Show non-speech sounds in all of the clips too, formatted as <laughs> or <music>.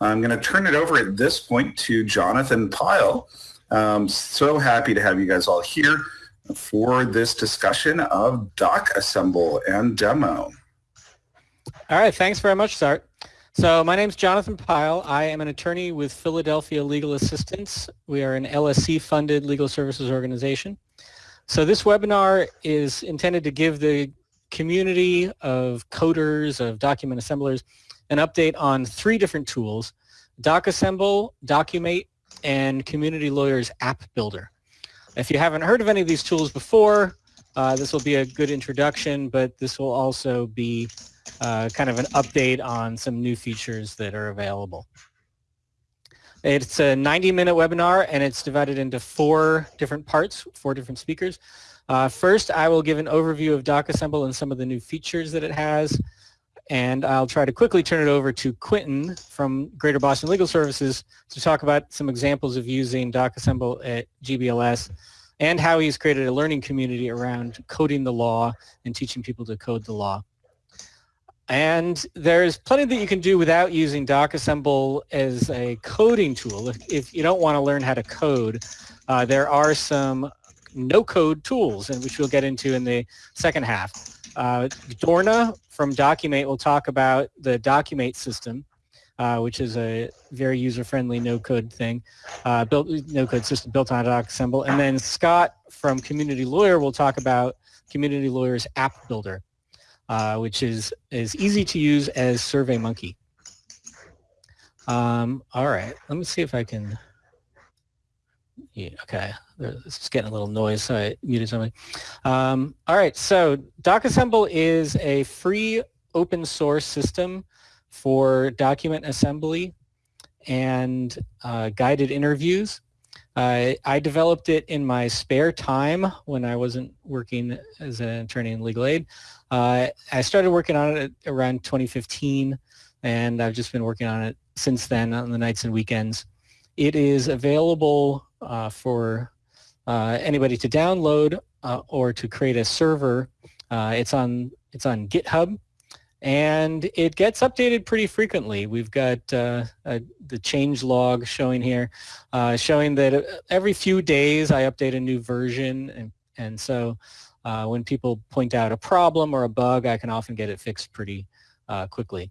I'm going to turn it over at this point to Jonathan Pyle. Um, so happy to have you guys all here for this discussion of DocAssemble and demo. All right, thanks very much, Sart. So my name is Jonathan Pyle. I am an attorney with Philadelphia Legal Assistance. We are an LSC-funded legal services organization. So this webinar is intended to give the community of coders, of document assemblers, an update on three different tools, DocAssemble, Documate, and Community Lawyers App Builder. If you haven't heard of any of these tools before, uh, this will be a good introduction, but this will also be uh, kind of an update on some new features that are available. It's a 90-minute webinar, and it's divided into four different parts, four different speakers. Uh, first, I will give an overview of DocAssemble and some of the new features that it has, and I'll try to quickly turn it over to Quinten from Greater Boston Legal Services to talk about some examples of using DocAssemble at GBLS and how he's created a learning community around coding the law and teaching people to code the law. And there's plenty that you can do without using DocAssemble as a coding tool. If, if you don't want to learn how to code, uh, there are some no-code tools, and which we'll get into in the second half. Uh, Dorna from Documate will talk about the Documate system, uh, which is a very user-friendly no-code thing, uh, built no-code system built on DocAssemble. And then Scott from Community Lawyer will talk about Community Lawyer's App Builder uh, which is as easy to use as SurveyMonkey. Um, all right, let me see if I can. Yeah, okay, it's getting a little noise, so I muted something. Um, all right, so DocAssemble is a free open source system for document assembly and uh, guided interviews. I developed it in my spare time when I wasn't working as an attorney in legal aid. Uh, I started working on it around 2015, and I've just been working on it since then on the nights and weekends. It is available uh, for uh, anybody to download uh, or to create a server. Uh, it's on it's on GitHub, and it gets updated pretty frequently. We've got uh, the change log showing here, showing that every few days I update a new version, and and so when people point out a problem or a bug, I can often get it fixed pretty quickly.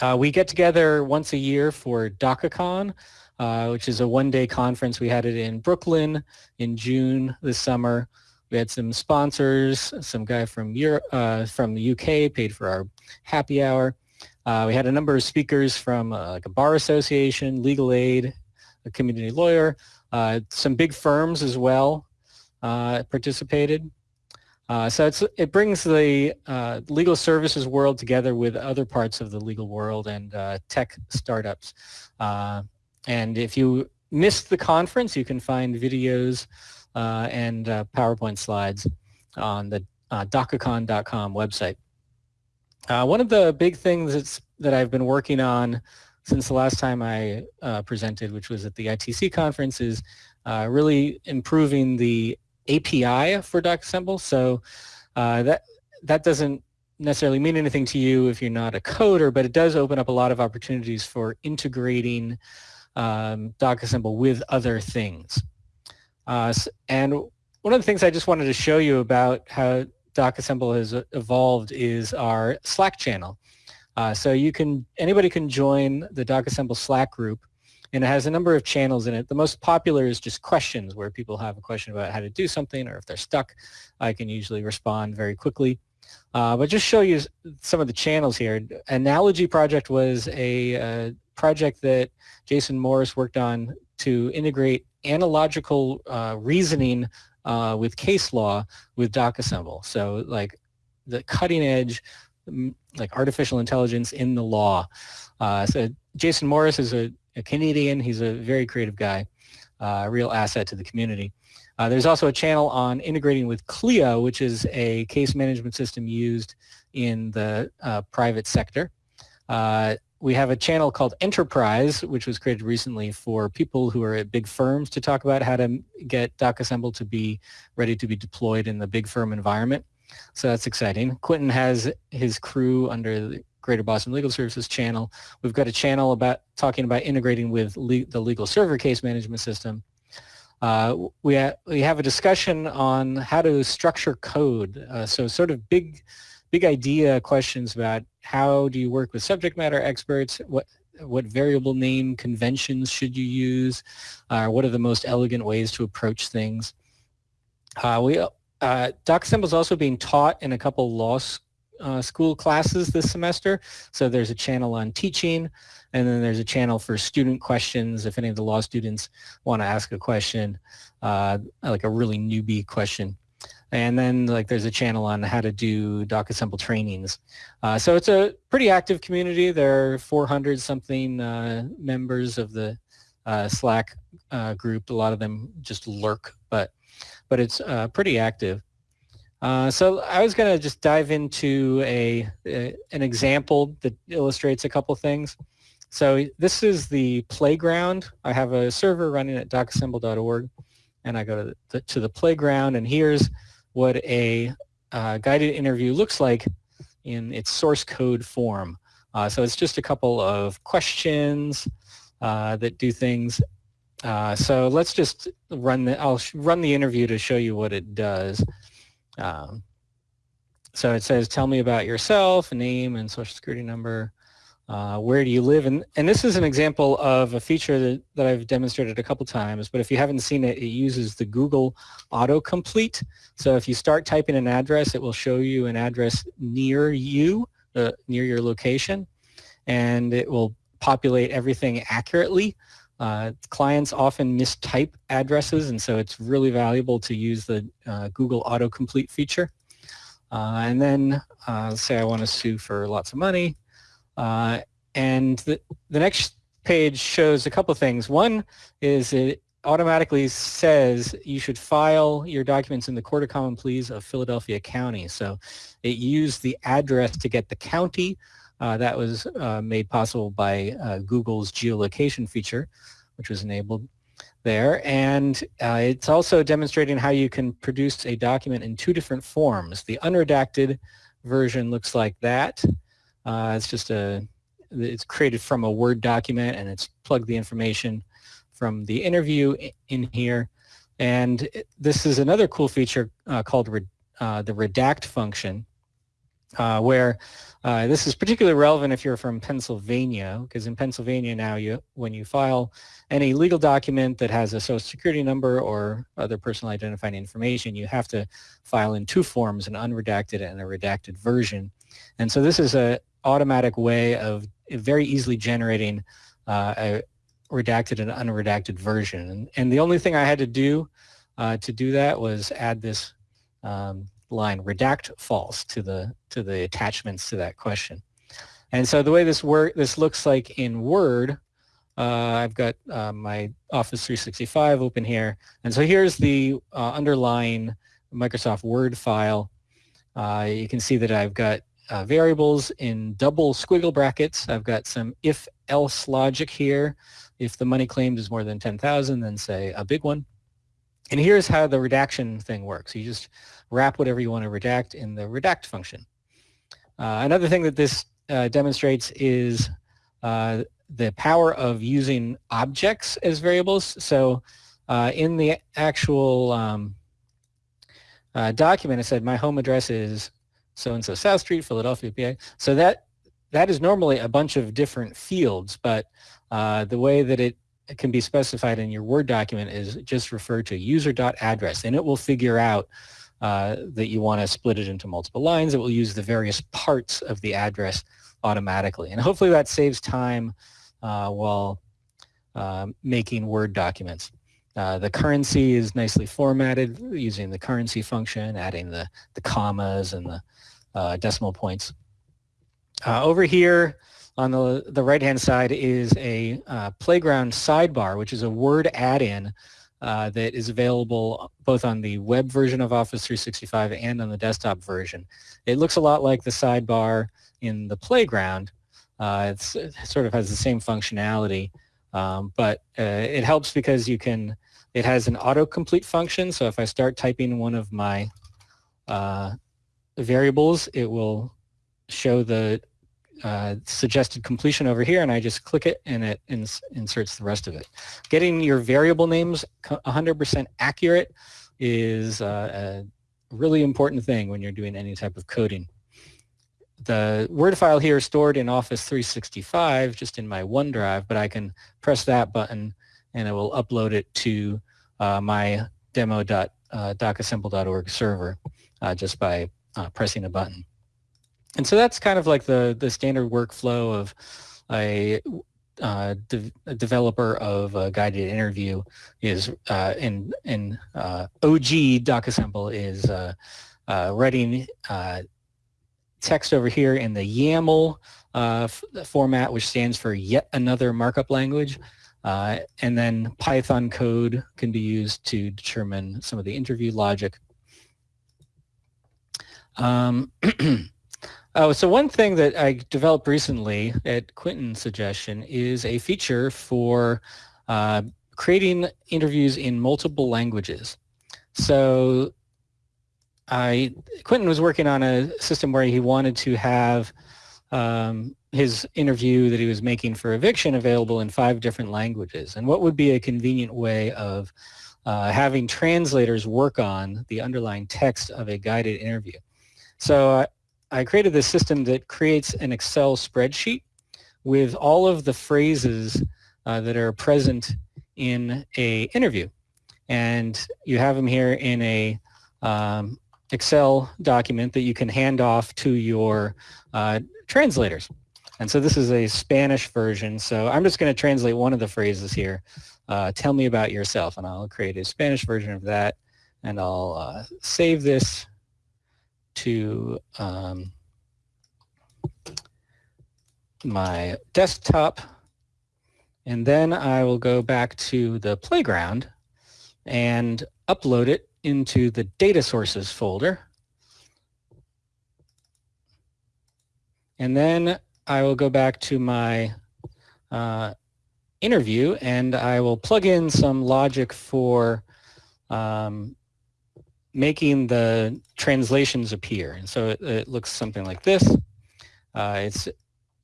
Uh, we get together once a year for DocaCon, uh, which is a one-day conference. We had it in Brooklyn in June this summer. We had some sponsors, some guy from Europe, uh, from the UK paid for our happy hour. Uh, we had a number of speakers from like a bar association, legal aid, a community lawyer, some big firms as well participated. Uh, so it brings the uh, legal services world together with other parts of the legal world and uh, tech startups. Uh, and if you missed the conference, you can find videos uh, and uh, PowerPoint slides on the uh, website. one of the big things that's, that I've been working on since the last time I presented, which was at the ITC conference, is really improving the API for DocAssemble. So uh, that that doesn't necessarily mean anything to you if you're not a coder, but it does open up a lot of opportunities for integrating um, DocAssemble with other things. Uh, and one of the things I just wanted to show you about how DocAssemble has evolved is our Slack channel. Uh, so you can anybody can join the DocAssemble Slack group and it has a number of channels in it. The most popular is just questions where people have a question about how to do something or if they're stuck. I can usually respond very quickly. Uh, but just show you some of the channels here. Analogy Project was a uh, project that Jason Morris worked on to integrate analogical uh, reasoning uh, with case law with DocAssemble. So like the cutting edge like artificial intelligence in the law. Uh, so Jason Morris is a a Canadian. He's a very creative guy, uh, a real asset to the community. Uh, there's also a channel on integrating with Clio, which is a case management system used in the uh, private sector. We have a channel called Enterprise, which was created recently for people who are at big firms to talk about how to get DocAssemble to be ready to be deployed in the big firm environment. So that's exciting. Quinten has his crew under the Greater Boston Legal Services channel. We've got a channel about talking about integrating with le the legal server case management system. Uh, we, ha we have a discussion on how to structure code. Uh, so sort of big, big idea questions about how do you work with subject matter experts, what, what variable name conventions should you use, uh, what are the most elegant ways to approach things. Uh, we, uh, DocAssemble is also being taught in a couple law uh, school classes this semester. So there's a channel on teaching, and then there's a channel for student questions if any of the law students want to ask a question, uh, like a really newbie question. And then like there's a channel on how to do DocAssemble trainings. Uh, so it's a pretty active community. There are 400 something uh, members of the uh, Slack uh, group. A lot of them just lurk, but but it's uh, pretty active. Uh, so I was going to just dive into a, a, an example that illustrates a couple things. So this is the playground. I have a server running at docassemble.org, and I go to the, to the playground, and here's what a uh, guided interview looks like in its source code form. Uh, so it's just a couple of questions uh, that do things. Uh, so let's just run the, I'll run the interview to show you what it does. Um, so it says, tell me about yourself, name and social security number. Uh, where do you live? And, and this is an example of a feature that, that I've demonstrated a couple times, but if you haven't seen it, it uses the Google autocomplete. So if you start typing an address, it will show you an address near you, uh, near your location, and it will populate everything accurately. Uh, clients often mistype addresses, and so it's really valuable to use the uh, Google autocomplete feature. Uh, and then uh, say I want to sue for lots of money. Uh, and the, the next page shows a couple things. One is it automatically says you should file your documents in the Court of Common Pleas of Philadelphia County. So it used the address to get the county. Uh, that was uh, made possible by uh, Google's geolocation feature, which was enabled there. And uh, it's also demonstrating how you can produce a document in two different forms. The unredacted version looks like that. Uh, it's just a, it's created from a Word document and it's plugged the information from the interview in here. And this is another cool feature uh, called re, uh, the redact function, uh, where uh, this is particularly relevant if you're from Pennsylvania, because in Pennsylvania now, you when you file any legal document that has a social security number or other personal identifying information, you have to file in two forms, an unredacted and a redacted version. And so this is a automatic way of very easily generating uh, a redacted and unredacted version. And, and, the only thing I had to do uh, to do that was add this um, line redact false to the to the attachments to that question. And so the way this work this looks like in Word, uh, I've got uh, my Office 365 open here, and so here's the uh, underlying Microsoft Word file. Uh, you can see that I've got uh, variables in double squiggle brackets. I've got some if-else logic here. If the money claimed is more than 10,000, then say a big one. And here's how the redaction thing works. You just wrap whatever you want to redact in the redact function. Uh, another thing that this uh, demonstrates is uh, the power of using objects as variables. So uh, in the actual um, uh, document, it said my home address is so-and-so South Street, Philadelphia, PA. So that that is normally a bunch of different fields, but uh, the way that it can be specified in your Word document is just refer to user.address, and it will figure out uh, that you want to split it into multiple lines. It will use the various parts of the address automatically, and hopefully that saves time uh, while uh, making Word documents. Uh, the currency is nicely formatted using the currency function, adding the, the commas and the uh, decimal points. Uh, over here on the, the right-hand side is a uh, playground sidebar, which is a Word add-in uh, that is available both on the web version of Office 365 and on the desktop version. It looks a lot like the sidebar in the playground. Uh, it sort of has the same functionality, um, but uh, it helps because you can, it has an autocomplete function. So if I start typing one of my variables, it will show the uh, suggested completion over here and I just click it and it ins inserts the rest of it. Getting your variable names 100% accurate is uh, a really important thing when you're doing any type of coding. The Word file here is stored in Office 365 just in my OneDrive, but I can press that button and it will upload it to uh, my demo.docassemble.org server uh, just by uh, pressing a button. And so that's kind of like the, the standard workflow of a, uh, de a developer of a guided interview is uh, in, in uh, OG DocAssemble is uh, uh, writing uh, text over here in the YAML format, which stands for yet another markup language. and then Python code can be used to determine some of the interview logic. Um, <clears throat> Oh, so one thing that I developed recently at Quinten's suggestion is a feature for uh, creating interviews in multiple languages. So I, Quinton was working on a system where he wanted to have um, his interview that he was making for eviction available in five different languages. And what would be a convenient way of uh, having translators work on the underlying text of a guided interview? So uh, I created this system that creates an Excel spreadsheet with all of the phrases uh, that are present in a interview. And you have them here in a um, Excel document that you can hand off to your uh, translators. And so this is a Spanish version. So I'm just going to translate one of the phrases here. Uh, tell me about yourself. And I'll create a Spanish version of that. And I'll uh, save this to um, my desktop and then I will go back to the playground and upload it into the data sources folder. And then I will go back to my uh, interview and I will plug in some logic for um, making the translations appear. And so it, it looks something like this. Uh, it's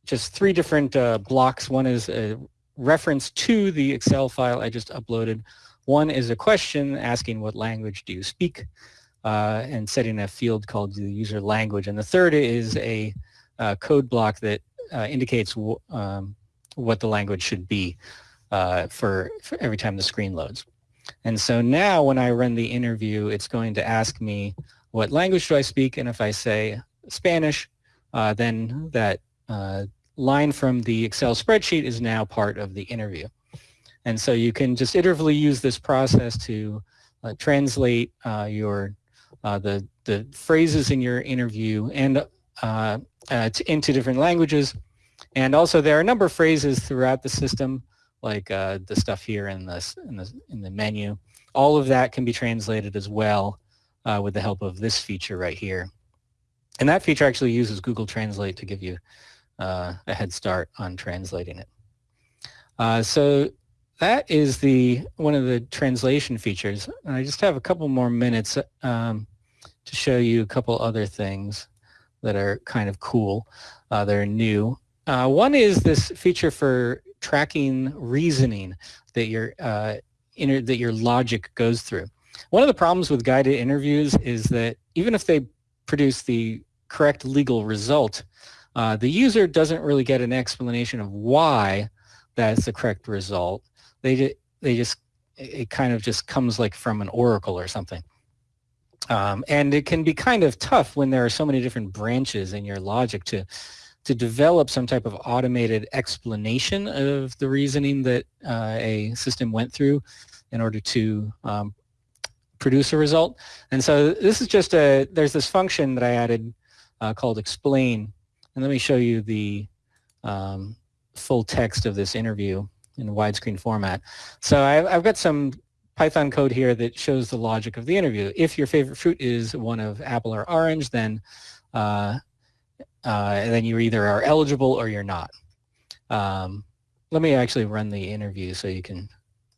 just three different uh, blocks. One is a reference to the Excel file I just uploaded. One is a question asking what language do you speak uh, and setting a field called the user language. And the third is a uh, code block that uh, indicates um, what the language should be uh, for, for every time the screen loads. And so now when I run the interview, it's going to ask me what language do I speak? And if I say Spanish, uh, then that uh, line from the Excel spreadsheet is now part of the interview. And so you can just iteratively use this process to uh, translate uh, your uh, the the phrases in your interview and uh, into different languages. And also there are a number of phrases throughout the system like uh, the stuff here in the, in the, in the menu. All of that can be translated as well uh, with the help of this feature right here. And that feature actually uses Google Translate to give you uh, a head start on translating it. Uh, so that is the one of the translation features. And I just have a couple more minutes um, to show you a couple other things that are kind of cool. Uh, that are new. Uh, one is this feature for tracking reasoning that your uh, inter- that your logic goes through. One of the problems with guided interviews is that even if they produce the correct legal result, uh, the user doesn't really get an explanation of why that's the correct result. They they just it kind of just comes like from an oracle or something. Um, and it can be kind of tough when there are so many different branches in your logic to to develop some type of automated explanation of the reasoning that uh, a system went through in order to um, produce a result. And so this is just a, there's this function that I added uh, called explain. And let me show you the um, full text of this interview in widescreen format. So I've, I've got some Python code here that shows the logic of the interview. If your favorite fruit is one of apple or orange, then uh, uh, and then you either are eligible or you're not. Um, let me actually run the interview so you can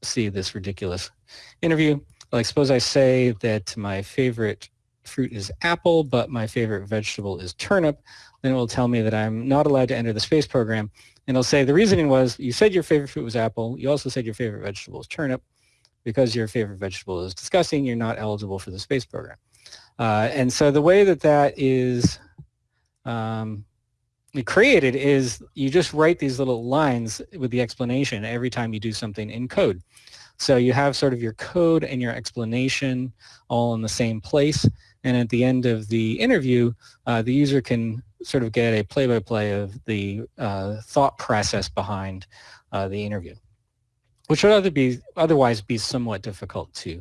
see this ridiculous interview. Like suppose I say that my favorite fruit is apple, but my favorite vegetable is turnip. then it will tell me that I'm not allowed to enter the space program. And it'll say the reasoning was you said your favorite fruit was apple. You also said your favorite vegetable is turnip. Because your favorite vegetable is disgusting, you're not eligible for the space program. Uh, and so the way that that is um, created is you just write these little lines with the explanation every time you do something in code. So you have sort of your code and your explanation all in the same place. And at the end of the interview, uh, the user can sort of get a play-by-play -play of the uh, thought process behind uh, the interview, which would other be, otherwise be somewhat difficult to,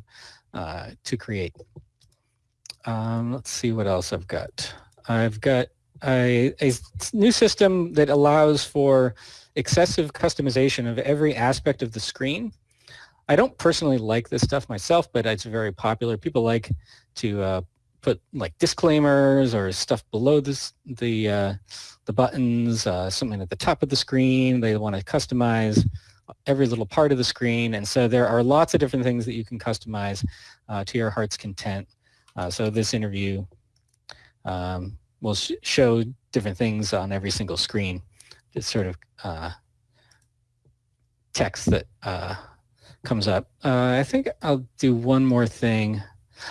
uh, to create. Um, let's see what else I've got. I've got a, a new system that allows for excessive customization of every aspect of the screen. I don't personally like this stuff myself, but it's very popular. People like to uh, put like disclaimers or stuff below this, the, uh, the buttons, uh, something at the top of the screen. They want to customize every little part of the screen. And so there are lots of different things that you can customize uh, to your heart's content. Uh, so this interview um, will sh show different things on every single screen. It's sort of uh, text that uh, comes up. Uh, I think I'll do one more thing.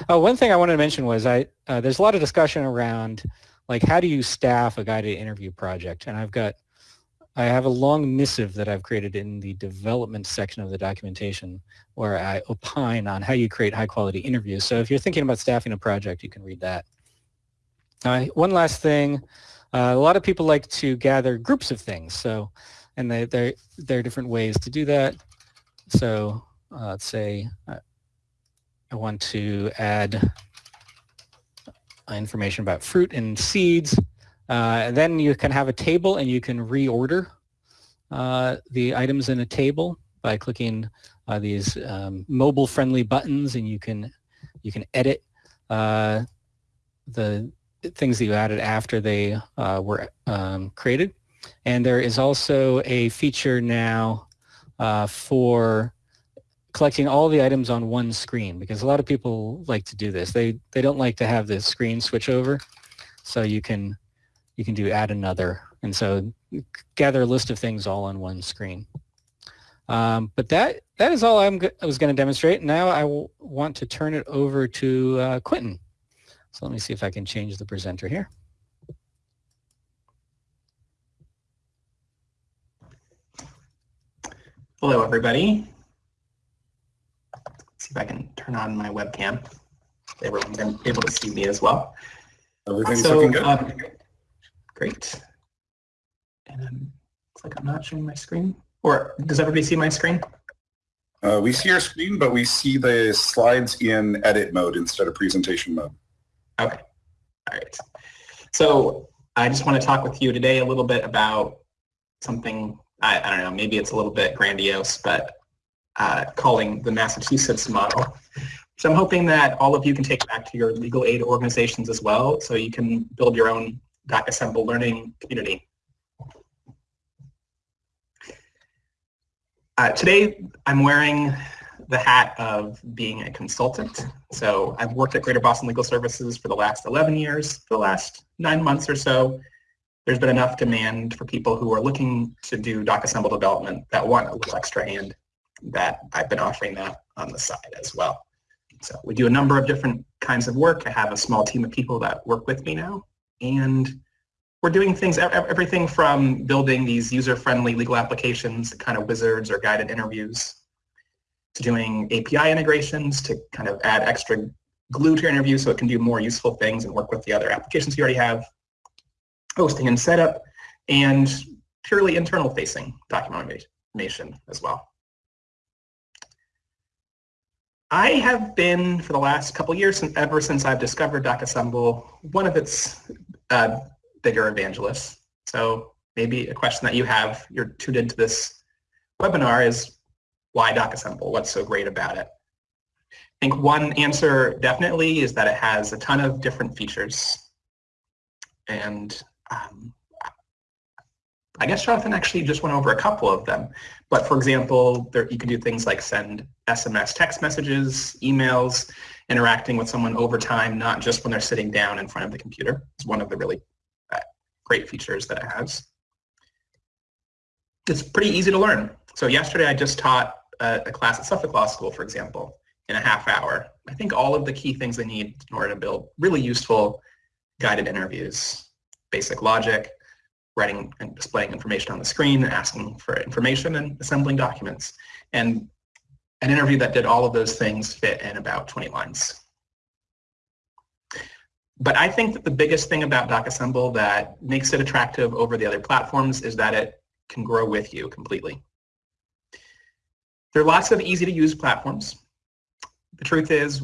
Oh, one thing I wanted to mention was I uh, there's a lot of discussion around like how do you staff a guided interview project, and I've got I have a long missive that I've created in the development section of the documentation where I opine on how you create high quality interviews. So if you're thinking about staffing a project, you can read that. Uh, one last thing, uh, a lot of people like to gather groups of things. So, and they, there are different ways to do that. So uh, let's say uh, I want to add information about fruit and seeds. Uh, then you can have a table and you can reorder uh, the items in a table by clicking these um, mobile-friendly buttons, and you can you can edit the things that you added after they uh, were um, created. And there is also a feature now uh, for collecting all the items on one screen because a lot of people like to do this. They, they don't like to have the screen switch over. So you can, you can do add another. And so gather a list of things all on one screen. Um, but that, that is all I'm I was going to demonstrate. Now I want to turn it over to uh, Quinten. So let me see if I can change the presenter here. Hello, everybody. Let's see if I can turn on my webcam. Everyone's able to see me as well. Everything's so, looking good. Um, great. And um, looks like I'm not showing my screen. Or does everybody see my screen? Uh, we see your screen, but we see the slides in edit mode instead of presentation mode. Okay. All right. So I just want to talk with you today a little bit about something, I, I don't know, maybe it's a little bit grandiose, but uh, calling the Massachusetts model. So I'm hoping that all of you can take back to your legal aid organizations as well, so you can build your own DocAssemble learning community. Uh, today, I'm wearing the hat of being a consultant. So I've worked at Greater Boston Legal Services for the last 11 years. The last nine months or so, there's been enough demand for people who are looking to do DocAssemble development that want a little extra hand that I've been offering that on the side as well. So we do a number of different kinds of work. I have a small team of people that work with me now. And we're doing things, everything from building these user-friendly legal applications, kind of wizards or guided interviews, to doing API integrations to kind of add extra glue to your interview so it can do more useful things and work with the other applications you already have, hosting and setup, and purely internal facing documentation as well. I have been, for the last couple years, ever since I've discovered DocAssemble, one of its uh, bigger evangelists. So maybe a question that you have, you're tuned into this webinar is, why DocAssemble? What's so great about it? I think one answer definitely is that it has a ton of different features. And um, I guess Jonathan actually just went over a couple of them. But for example, there, you can do things like send SMS text messages, emails, interacting with someone over time, not just when they're sitting down in front of the computer. It's one of the really uh, great features that it has. It's pretty easy to learn. So yesterday I just taught a, a class at Suffolk Law School, for example, in a half hour. I think all of the key things they need in order to build really useful guided interviews, basic logic, writing and displaying information on the screen, asking for information, and assembling documents. And an interview that did all of those things fit in about 20 lines. But I think that the biggest thing about DocAssemble that makes it attractive over the other platforms is that it can grow with you completely. There are lots of easy to use platforms. The truth is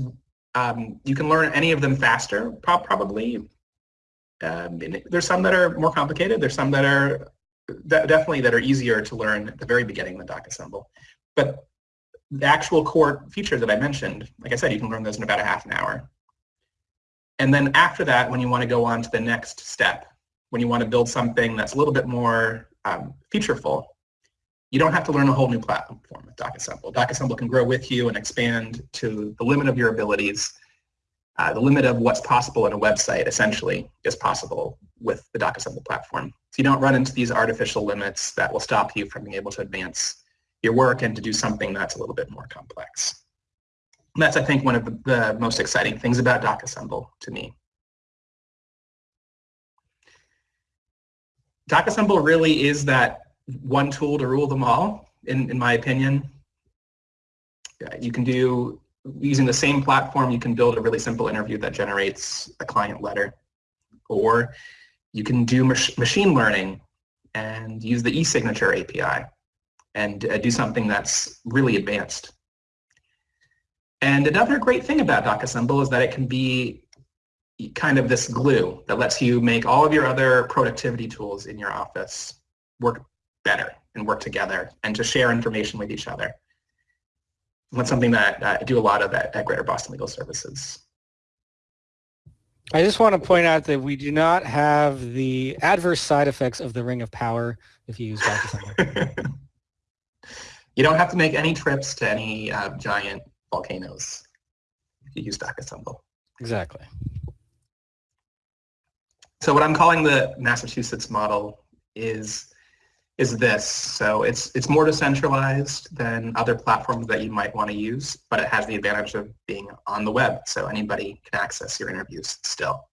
um, you can learn any of them faster, probably. Um, there's some that are more complicated. There's some that are definitely that are easier to learn at the very beginning than DocAssemble. But the actual core features that I mentioned, like I said, you can learn those in about a half an hour. And then after that, when you want to go on to the next step, when you want to build something that's a little bit more um, featureful, you don't have to learn a whole new platform with DocAssemble. DocAssemble can grow with you and expand to the limit of your abilities. Uh, the limit of what's possible in a website, essentially, is possible with the DocAssemble platform. So you don't run into these artificial limits that will stop you from being able to advance your work and to do something that's a little bit more complex. And that's, I think, one of the, the most exciting things about DocAssemble to me. DocAssemble really is that one tool to rule them all, in, in my opinion. You can do, using the same platform, you can build a really simple interview that generates a client letter. Or you can do mach machine learning and use the e-signature API and uh, do something that's really advanced. And another great thing about DocAssemble is that it can be kind of this glue that lets you make all of your other productivity tools in your office work better and work together and to share information with each other. And that's something that uh, I do a lot of at, at Greater Boston Legal Services. I just want to point out that we do not have the adverse side effects of the Ring of Power if you use DocAssemble. <laughs> you don't have to make any trips to any uh, giant volcanoes if you use DocAssemble. Exactly. So what I'm calling the Massachusetts model is is this. So it's it's more decentralized than other platforms that you might want to use, but it has the advantage of being on the web, so anybody can access your interviews still.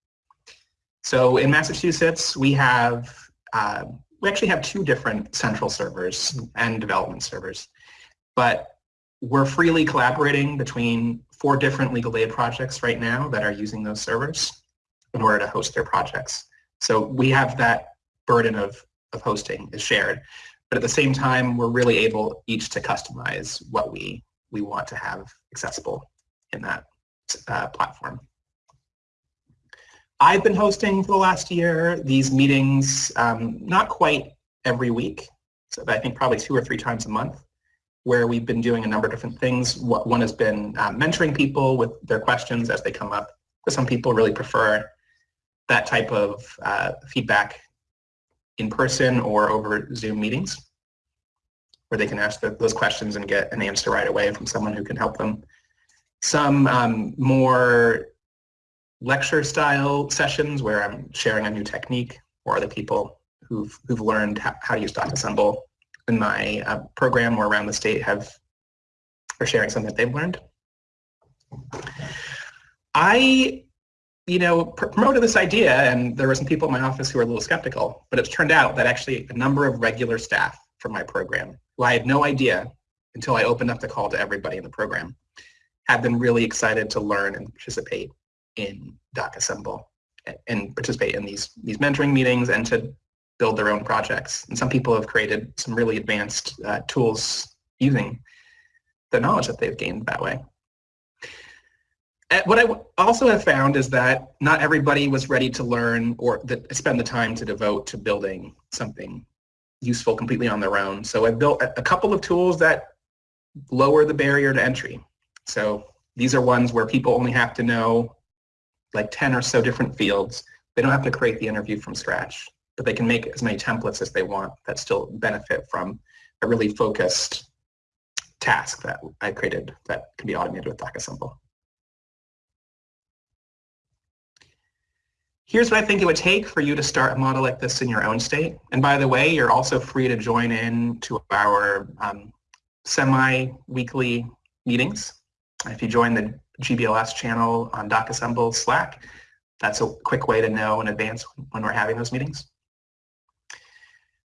So in Massachusetts, we have uh, we actually have two different central servers and development servers, but we're freely collaborating between four different legal aid projects right now that are using those servers in order to host their projects. So we have that burden of of hosting is shared. But at the same time, we're really able each to customize what we, we want to have accessible in that uh, platform. I've been hosting for the last year these meetings, um, not quite every week, so I think probably two or three times a month, where we've been doing a number of different things. One has been uh, mentoring people with their questions as they come up. Some people really prefer that type of uh, feedback in person or over Zoom meetings where they can ask the, those questions and get an answer right away from someone who can help them. Some um, more lecture style sessions where I'm sharing a new technique or other people who've, who've learned how, to use DocAssemble in my uh, program or around the state have are sharing something that they've learned. I you know, promoted this idea, and there were some people in my office who were a little skeptical, but it's turned out that actually a number of regular staff from my program, who I had no idea until I opened up the call to everybody in the program, have been really excited to learn and participate in DocAssemble and participate in these, these mentoring meetings and to build their own projects. And some people have created some really advanced uh, tools using the knowledge that they've gained that way. Uh, what I also have found is that not everybody was ready to learn or that spend the time to devote to building something useful completely on their own. So I built a couple of tools that lower the barrier to entry. So these are ones where people only have to know like 10 or so different fields. They don't have to create the interview from scratch, but they can make as many templates as they want that still benefit from a really focused task that I created that can be automated with DocAssemble. Here's what I think it would take for you to start a model like this in your own state. And by the way, you're also free to join in to our um, semi-weekly meetings. If you join the GBLS channel on DocAssemble Slack, that's a quick way to know in advance when we're having those meetings.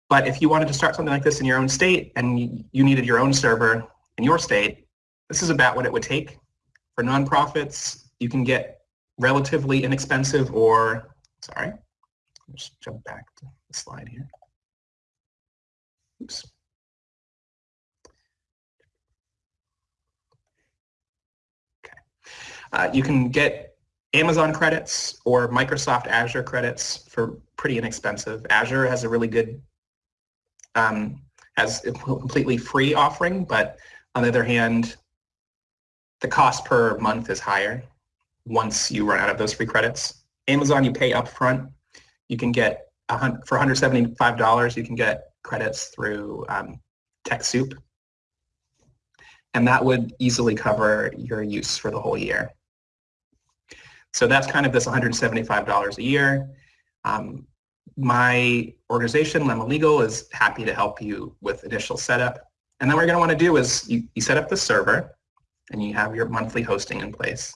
But if you wanted to start something like this in your own state and you needed your own server in your state, this is about what it would take. For nonprofits, you can get relatively inexpensive or Sorry. Let's jump back to the slide here. Oops. Okay. Uh, you can get Amazon credits or Microsoft Azure credits for pretty inexpensive. Azure has a really good, um, has a completely free offering, but on the other hand, the cost per month is higher once you run out of those free credits. Amazon, you pay upfront. You can get for $175, you can get credits through um, TechSoup. And that would easily cover your use for the whole year. So that's kind of this $175 a year. Um, my organization, Lemma Legal, is happy to help you with initial setup. And then what you're going to want to do is you, you set up the server and you have your monthly hosting in place.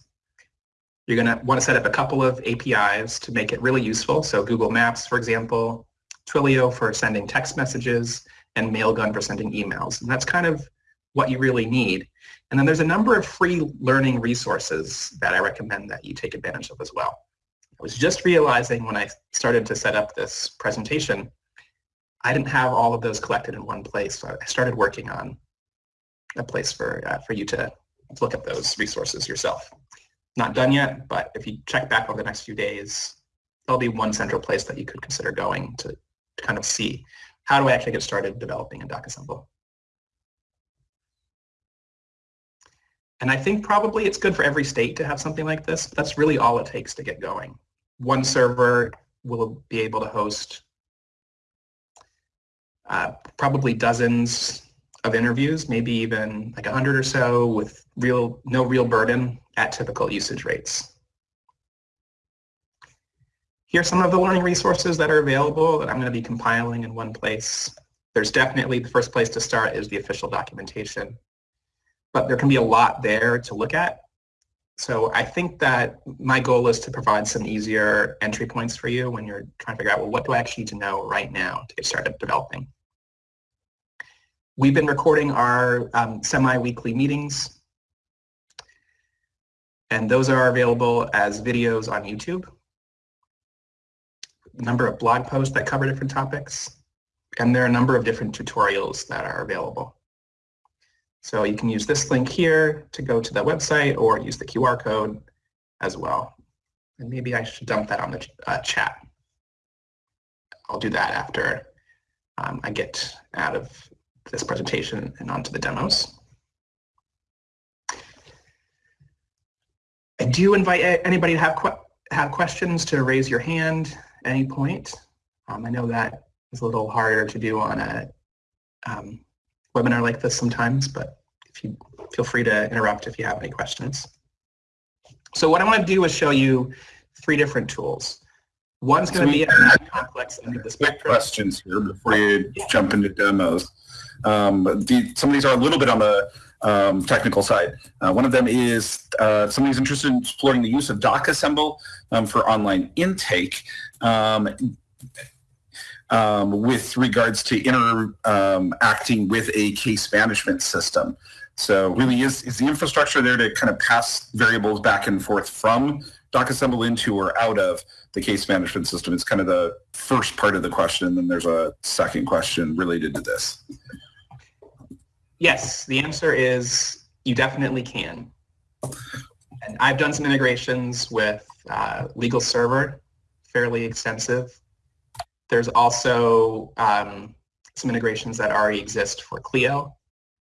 You're going to want to set up a couple of APIs to make it really useful. So Google Maps, for example, Twilio for sending text messages, and Mailgun for sending emails. And that's kind of what you really need. And then there's a number of free learning resources that I recommend that you take advantage of as well. I was just realizing when I started to set up this presentation, I didn't have all of those collected in one place. So I started working on a place for, uh, for you to look at those resources yourself not done yet, but if you check back over the next few days, there'll be one central place that you could consider going to, to kind of see how do I actually get started developing in DocAssemble. And I think probably it's good for every state to have something like this. That's really all it takes to get going. One server will be able to host uh, probably dozens of interviews, maybe even like a hundred or so with real no real burden at typical usage rates. Here are some of the learning resources that are available that I'm going to be compiling in one place. There's definitely the first place to start is the official documentation, but there can be a lot there to look at. So I think that my goal is to provide some easier entry points for you when you're trying to figure out, well, what do I actually need to know right now to get started developing? We've been recording our um, semi-weekly meetings, and those are available as videos on YouTube. A number of blog posts that cover different topics, and there are a number of different tutorials that are available. So you can use this link here to go to the website or use the QR code as well. And maybe I should dump that on the uh, chat. I'll do that after um, I get out of this presentation and onto the demos. I do invite anybody to have, que have questions to raise your hand at any point. Um, I know that is a little harder to do on a um, webinar like this sometimes, but if you feel free to interrupt if you have any questions. So what I want to do is show you three different tools. One's going to be a complex end of the spectrum. questions here before you jump into demos. Um, the, some of these are a little bit on the um, technical side. Uh, one of them is uh, somebody's interested in exploring the use of DocAssemble um, for online intake um, um with regards to interacting um, with a case management system. So really is, is the infrastructure there to kind of pass variables back and forth from DocAssemble into or out of the case management system? It's kind of the first part of the question, and then there's a second question related to this. Yes, the answer is you definitely can. And I've done some integrations with uh, Legal Server, fairly extensive. There's also um, some integrations that already exist for Clio,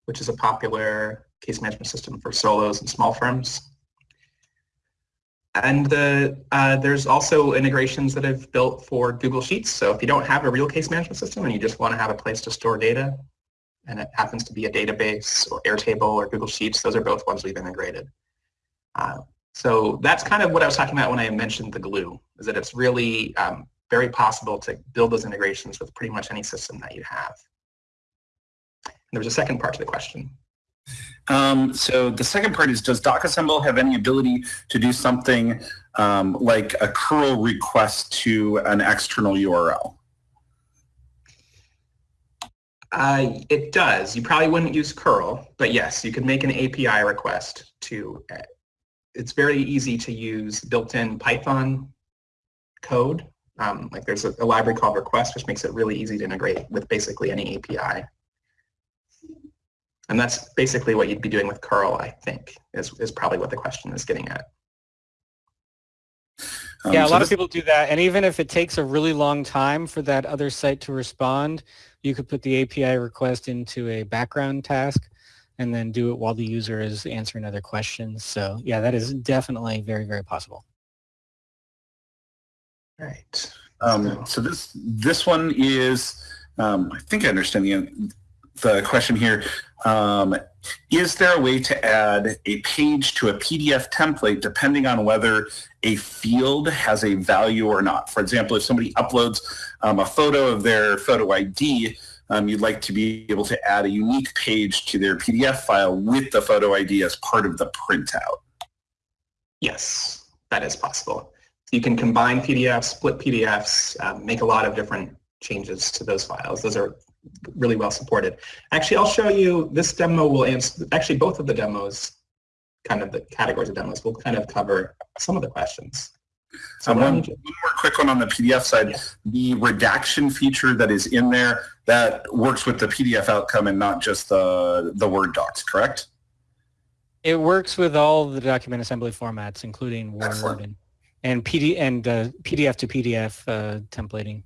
which is a popular case management system for solos and small firms. And the, uh, there's also integrations that I've built for Google Sheets. So if you don't have a real case management system and you just want to have a place to store data, and it happens to be a database or Airtable or Google Sheets. Those are both ones we've integrated. Uh, So that's kind of what I was talking about when I mentioned the glue, is that it's really um, very possible to build those integrations with pretty much any system that you have. And there was a second part to the question. Um, so the second part is, does DocAssemble have any ability to do something um, like a curl request to an external URL? Uh, it does. You probably wouldn't use curl, but yes, you could make an API request to, uh, it's very easy to use built-in Python code. Um, like there's a, a library called request, which makes it really easy to integrate with basically any API. And that's basically what you'd be doing with curl, I think, is, is probably what the question is getting at. Um, yeah, a so lot of people do that. And even if it takes a really long time for that other site to respond, you could put the API request into a background task and then do it while the user is answering other questions. So yeah, that is definitely very, very possible. Right. Um, so this this one is, um, I think I understand the, the question here. Um, is there a way to add a page to a PDF template depending on whether a field has a value or not? For example, if somebody uploads um, a photo of their photo ID, um, you'd like to be able to add a unique page to their PDF file with the photo ID as part of the printout. Yes, that is possible. You can combine PDFs, split PDFs, um, make a lot of different changes to those files. Those are really well supported. Actually, I'll show you, this demo will answer, actually both of the demos, kind of the categories of demos, will kind of cover some of the questions. So um, one, one, more quick one on the PDF side. Yeah. The redaction feature that is in there, that works with the PDF outcome and not just the, the Word docs, correct? It works with all the document assembly formats, including Word Excellent. and, and, PD, and uh, PDF to PDF uh, templating.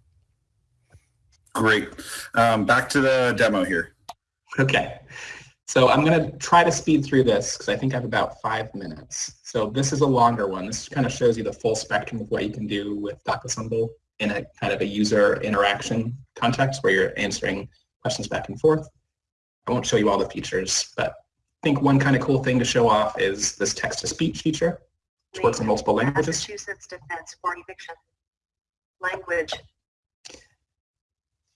Great. Um, back to the demo here. Okay. So I'm going to try to speed through this because I think I have about five minutes. So this is a longer one. This kind of shows you the full spectrum of what you can do with DocAssemble in a kind of a user interaction context where you're answering questions back and forth. I won't show you all the features, but I think one kind of cool thing to show off is this text-to-speech feature, which works in multiple languages. Massachusetts Defense for Eviction. Language,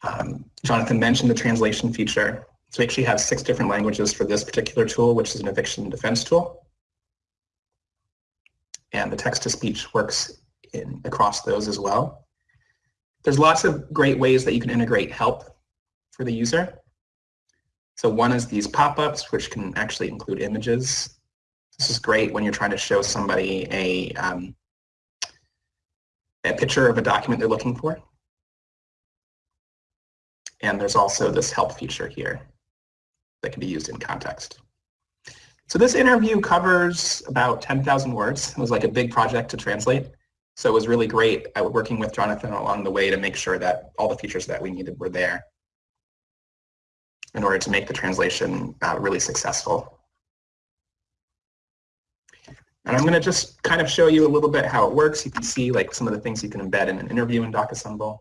um, Jonathan mentioned the translation feature. So we actually have six different languages for this particular tool, which is an eviction defense tool. And the text-to-speech works in, across those as well. There's lots of great ways that you can integrate help for the user. So one is these pop-ups, which can actually include images. This is great when you're trying to show somebody a, um, a picture of a document they're looking for. And there's also this help feature here that can be used in context. So this interview covers about 10,000 words. It was like a big project to translate. So it was really great I was working with Jonathan along the way to make sure that all the features that we needed were there in order to make the translation uh, really successful. And I'm going to just kind of show you a little bit how it works. You can see like some of the things you can embed in an interview in DocAssemble.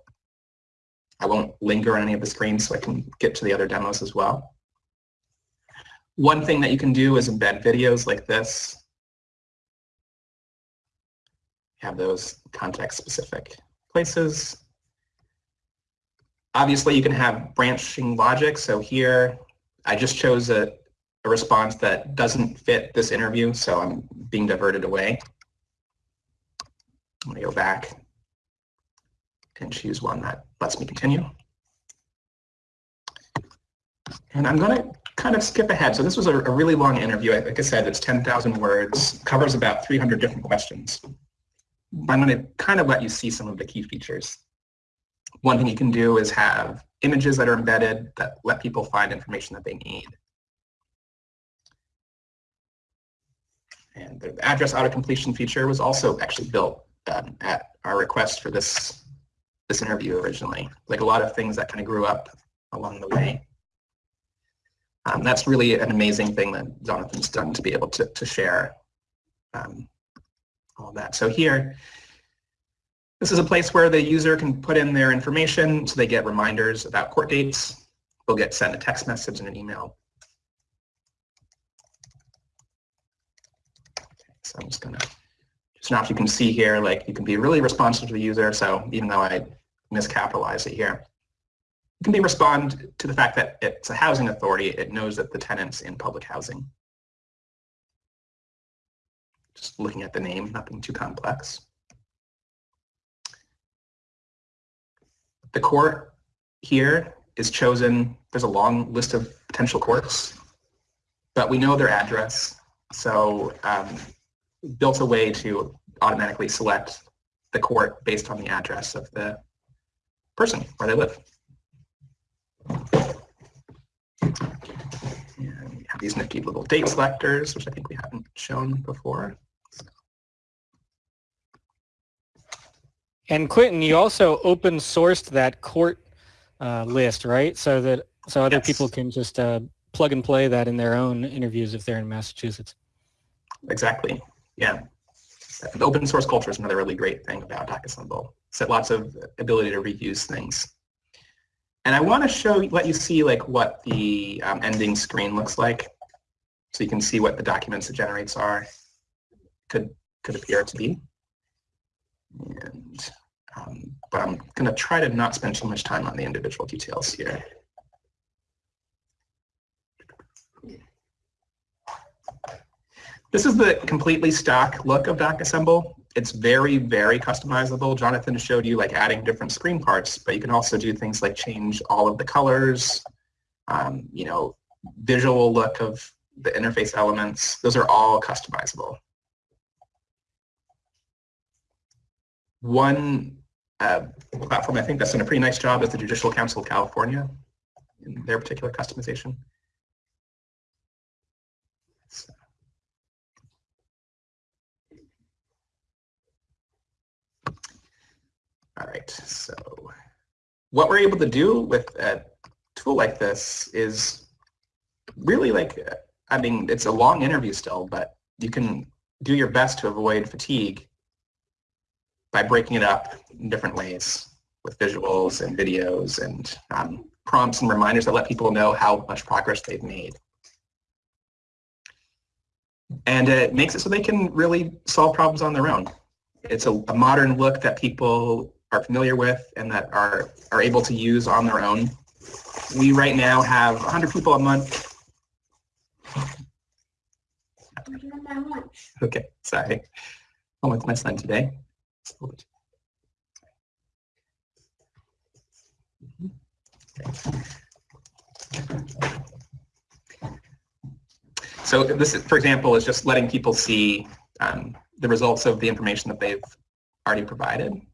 I won't linger on any of the screens so I can get to the other demos as well. One thing that you can do is embed videos like this. Have those context-specific places. Obviously, you can have branching logic. So here, I just chose a, a response that doesn't fit this interview, so I'm being diverted away. I'm going to go back and choose one that lets me continue. And I'm going to kind of skip ahead. So this was a, a really long interview. Like I said, it's 10,000 words, covers about 300 different questions. I'm going to kind of let you see some of the key features. One thing you can do is have images that are embedded that let people find information that they need. And the address auto-completion feature was also actually built um, at our request for this this interview originally. Like a lot of things that kind of grew up along the way. Um, that's really an amazing thing that Jonathan's done to be able to, to share um, all that. So here, this is a place where the user can put in their information so they get reminders about court dates. They'll get sent a text message and an email. So I'm just gonna, just now if you can see here, like you can be really responsive to the user. So even though I miscapitalize it here, can be respond to the fact that it's a housing authority. It knows that the tenant's in public housing. Just looking at the name, nothing too complex. The court here is chosen, there's a long list of potential courts, but we know their address. So um, built a way to automatically select the court based on the address of the person where they live. And we have these nifty little date selectors, which I think we haven't shown before. And Quinten, you also open sourced that court uh, list, right? So that so other Yes. people can just uh, plug and play that in their own interviews if they're in Massachusetts. Exactly. Yeah. The open source culture is another really great thing about DocAssemble. It's lots of ability to reuse things. And I want to show, let you see like what the um, ending screen looks like. So you can see what the documents it generates are, could, could appear to be. And, um, but I'm going to try to not spend too much time on the individual details here. This is the completely stock look of DocAssemble. It's very, very customizable. Jonathan showed you like adding different screen parts, but you can also do things like change all of the colors, um, you know, visual look of the interface elements. Those are all customizable. One uh, platform I think that's done a pretty nice job is the Judicial Council of California in their particular customization. All right, so what we're able to do with a tool like this is really like, I mean, it's a long interview still, but you can do your best to avoid fatigue by breaking it up in different ways with visuals and videos and um, prompts and reminders that let people know how much progress they've made. And it makes it so they can really solve problems on their own. It's a, a modern look that people are familiar with and that are, are able to use on their own. We right now have 100 people a month. Okay, sorry. I'm with my son today. So this, is, for example, is just letting people see um, the results of the information that they've already provided. And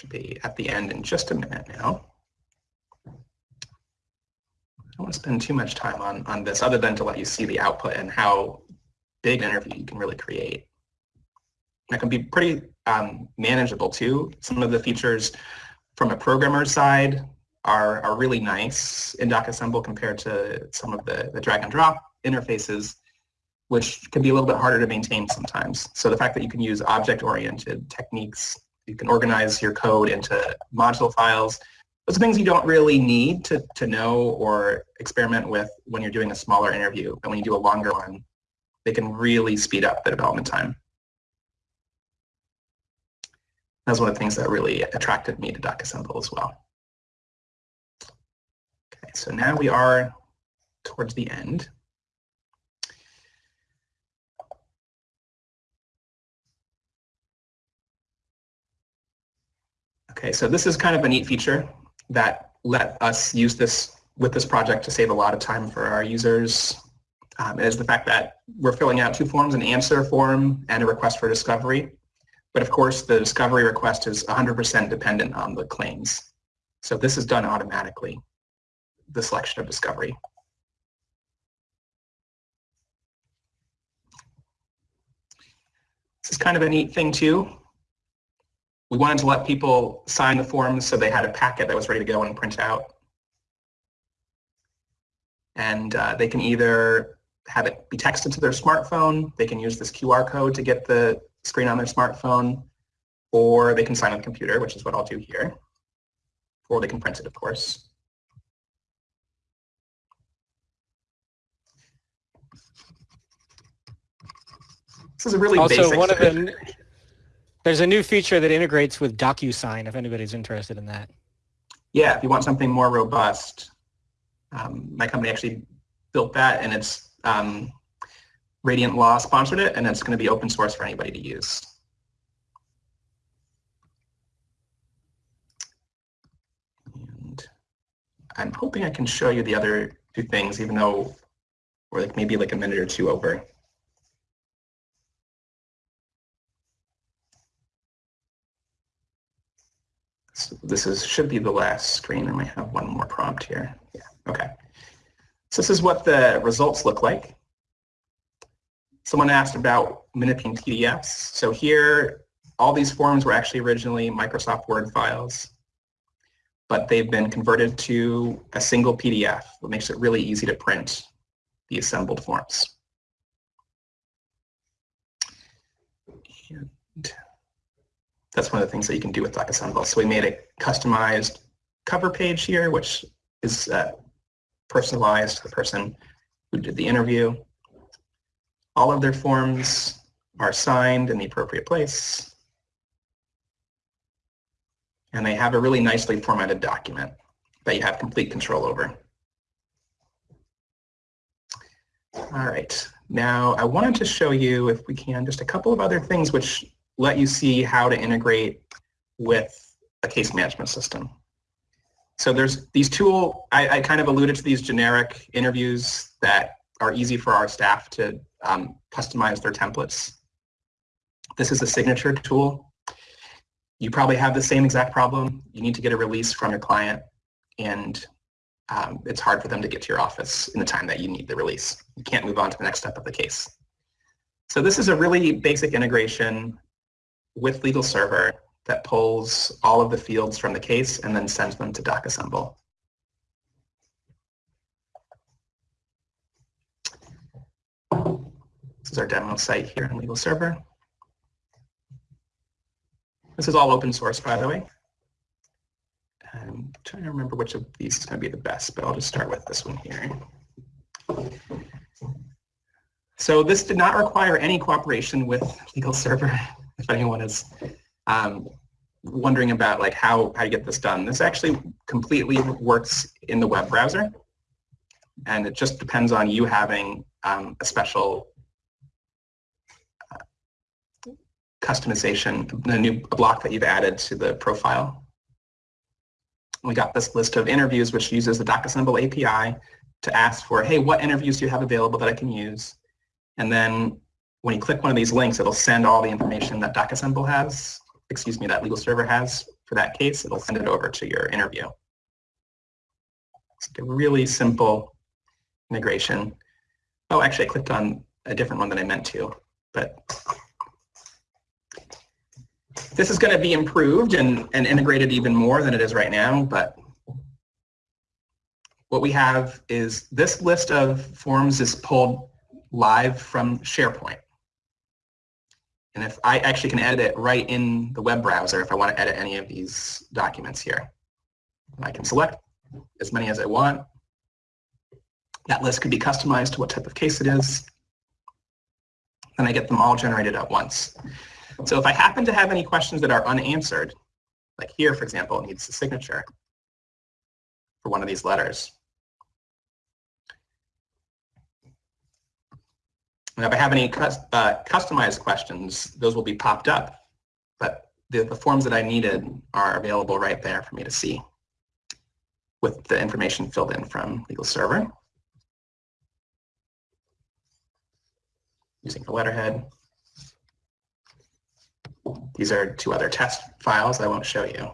should be at the end in just a minute now. I don't want to spend too much time on, on this other than to let you see the output and how big an interview you can really create. That can be pretty um, manageable too. Some of the features from a programmer's side are, are really nice in DocAssemble compared to some of the, the drag and drop interfaces, which can be a little bit harder to maintain sometimes. So the fact that you can use object-oriented techniques, you can organize your code into module files, those are things you don't really need to, to know or experiment with when you're doing a smaller interview. And when you do a longer one, they can really speed up the development time. That's one of the things that really attracted me to DocAssemble as well. Okay, so now we are towards the end. Okay, so this is kind of a neat feature that let us use this with this project to save a lot of time for our users. Um, is the fact that we're filling out two forms, an answer form and a request for discovery. But of course, the discovery request is 100% dependent on the claims. So this is done automatically, the selection of discovery. This is kind of a neat thing too. We wanted to let people sign the forms so they had a packet that was ready to go and print out. And uh, they can either have it be texted to their smartphone, they can use this QR code to get the screen on their smartphone, or they can sign on the computer, which is what I'll do here, or they can print it, of course. This is a really also, basic one of the there's a new feature that integrates with DocuSign. If anybody's interested in that. Yeah, if you want something more robust, um, my company actually built that, and it's um, Radiant Law sponsored it, and it's going to be open source for anybody to use. And I'm hoping I can show you the other two things, even though we're like maybe like a minute or two over. So this is should be the last screen. I might have one more prompt here. Yeah, okay. So this is what the results look like. Someone asked about manipulating PDFs. So here, all these forms were actually originally Microsoft Word files, but they've been converted to a single PDF, that makes it really easy to print the assembled forms. And that's one of the things that you can do with DocAssemble. So we made a customized cover page here, which is uh, personalized to the person who did the interview. All of their forms are signed in the appropriate place. And they have a really nicely formatted document that you have complete control over. All right, now I wanted to show you, if we can, just a couple of other things which let you see how to integrate with a case management system. So there's these tool, I, I kind of alluded to these generic interviews that are easy for our staff to um, customize their templates. This is a signature tool. You probably have the same exact problem. You need to get a release from your client and um, it's hard for them to get to your office in the time that you need the release. You can't move on to the next step of the case. So this is a really basic integration with Legal Server that pulls all of the fields from the case and then sends them to DocAssemble. This is our demo site here in Legal Server. This is all open source, by the way. I'm trying to remember which of these is going to be the best, but I'll just start with this one here. So this did not require any cooperation with Legal Server, if anyone is um, wondering about like how, how to get this done. This actually completely works in the web browser, and it just depends on you having um, a special uh, customization, a new block that you've added to the profile we got this list of interviews which uses the DocAssemble API to ask for, hey, what interviews do you have available that I can use? And then when you click one of these links, it'll send all the information that DocAssemble has, excuse me, that legal server has for that case. It'll send it over to your interview. It's a really simple integration. Oh, actually, I clicked on a different one than I meant to, but this is going to be improved and, and integrated even more than it is right now, but what we have is this list of forms is pulled live from SharePoint. And if I actually can edit it right in the web browser, if I want to edit any of these documents here, I can select as many as I want. That list could be customized to what type of case it is. And I get them all generated at once. So if I happen to have any questions that are unanswered, like here, for example, it needs a signature for one of these letters. And if I have any uh, customized questions, those will be popped up, but the, the forms that I needed are available right there for me to see with the information filled in from Legal Server using the letterhead. These are two other test files I won't show you.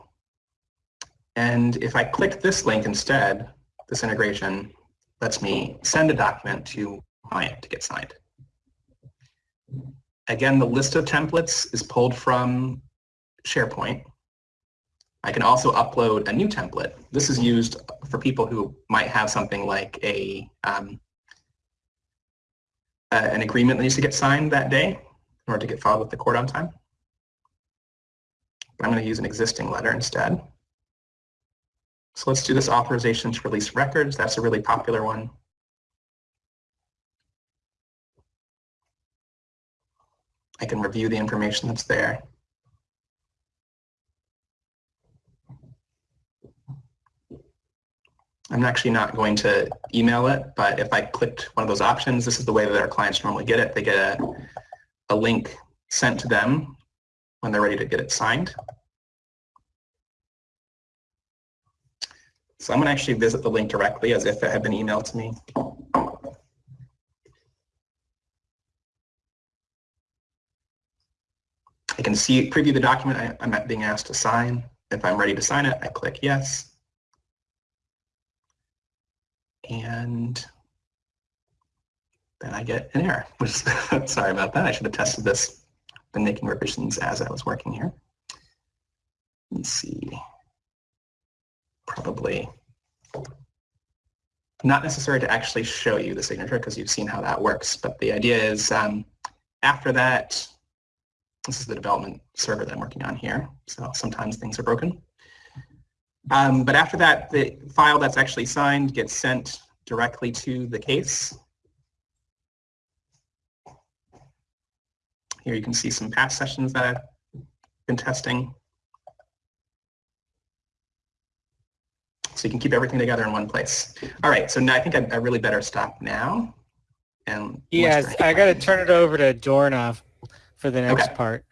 And if I click this link instead, this integration lets me send a document to client to get signed. Again, the list of templates is pulled from SharePoint. I can also upload a new template. This is used for people who might have something like a um, uh, an agreement that needs to get signed that day in order to get filed with the court on time. I'm going to use an existing letter instead. So let's do this authorization to release records. That's a really popular one. I can review the information that's there. I'm actually not going to email it, but if I clicked one of those options, this is the way that our clients normally get it. They get a, a link sent to them when they're ready to get it signed. So I'm going to actually visit the link directly as if it had been emailed to me. Can see, preview the document I, I'm being asked to sign. If I'm ready to sign it, I click yes. And then I get an error, which <laughs> sorry about that. I should have tested this, been making revisions as I was working here. Let's see, probably not necessary to actually show you the signature because you've seen how that works. But the idea is um, after that, this is the development server that I'm working on here. So sometimes things are broken. Um, but after that, the file that's actually signed gets sent directly to the case. Here you can see some past sessions that I've been testing. So you can keep everything together in one place. All right, so now I think I, I really better stop now. And yes, I got to turn it over to Dorna for the next okay. part.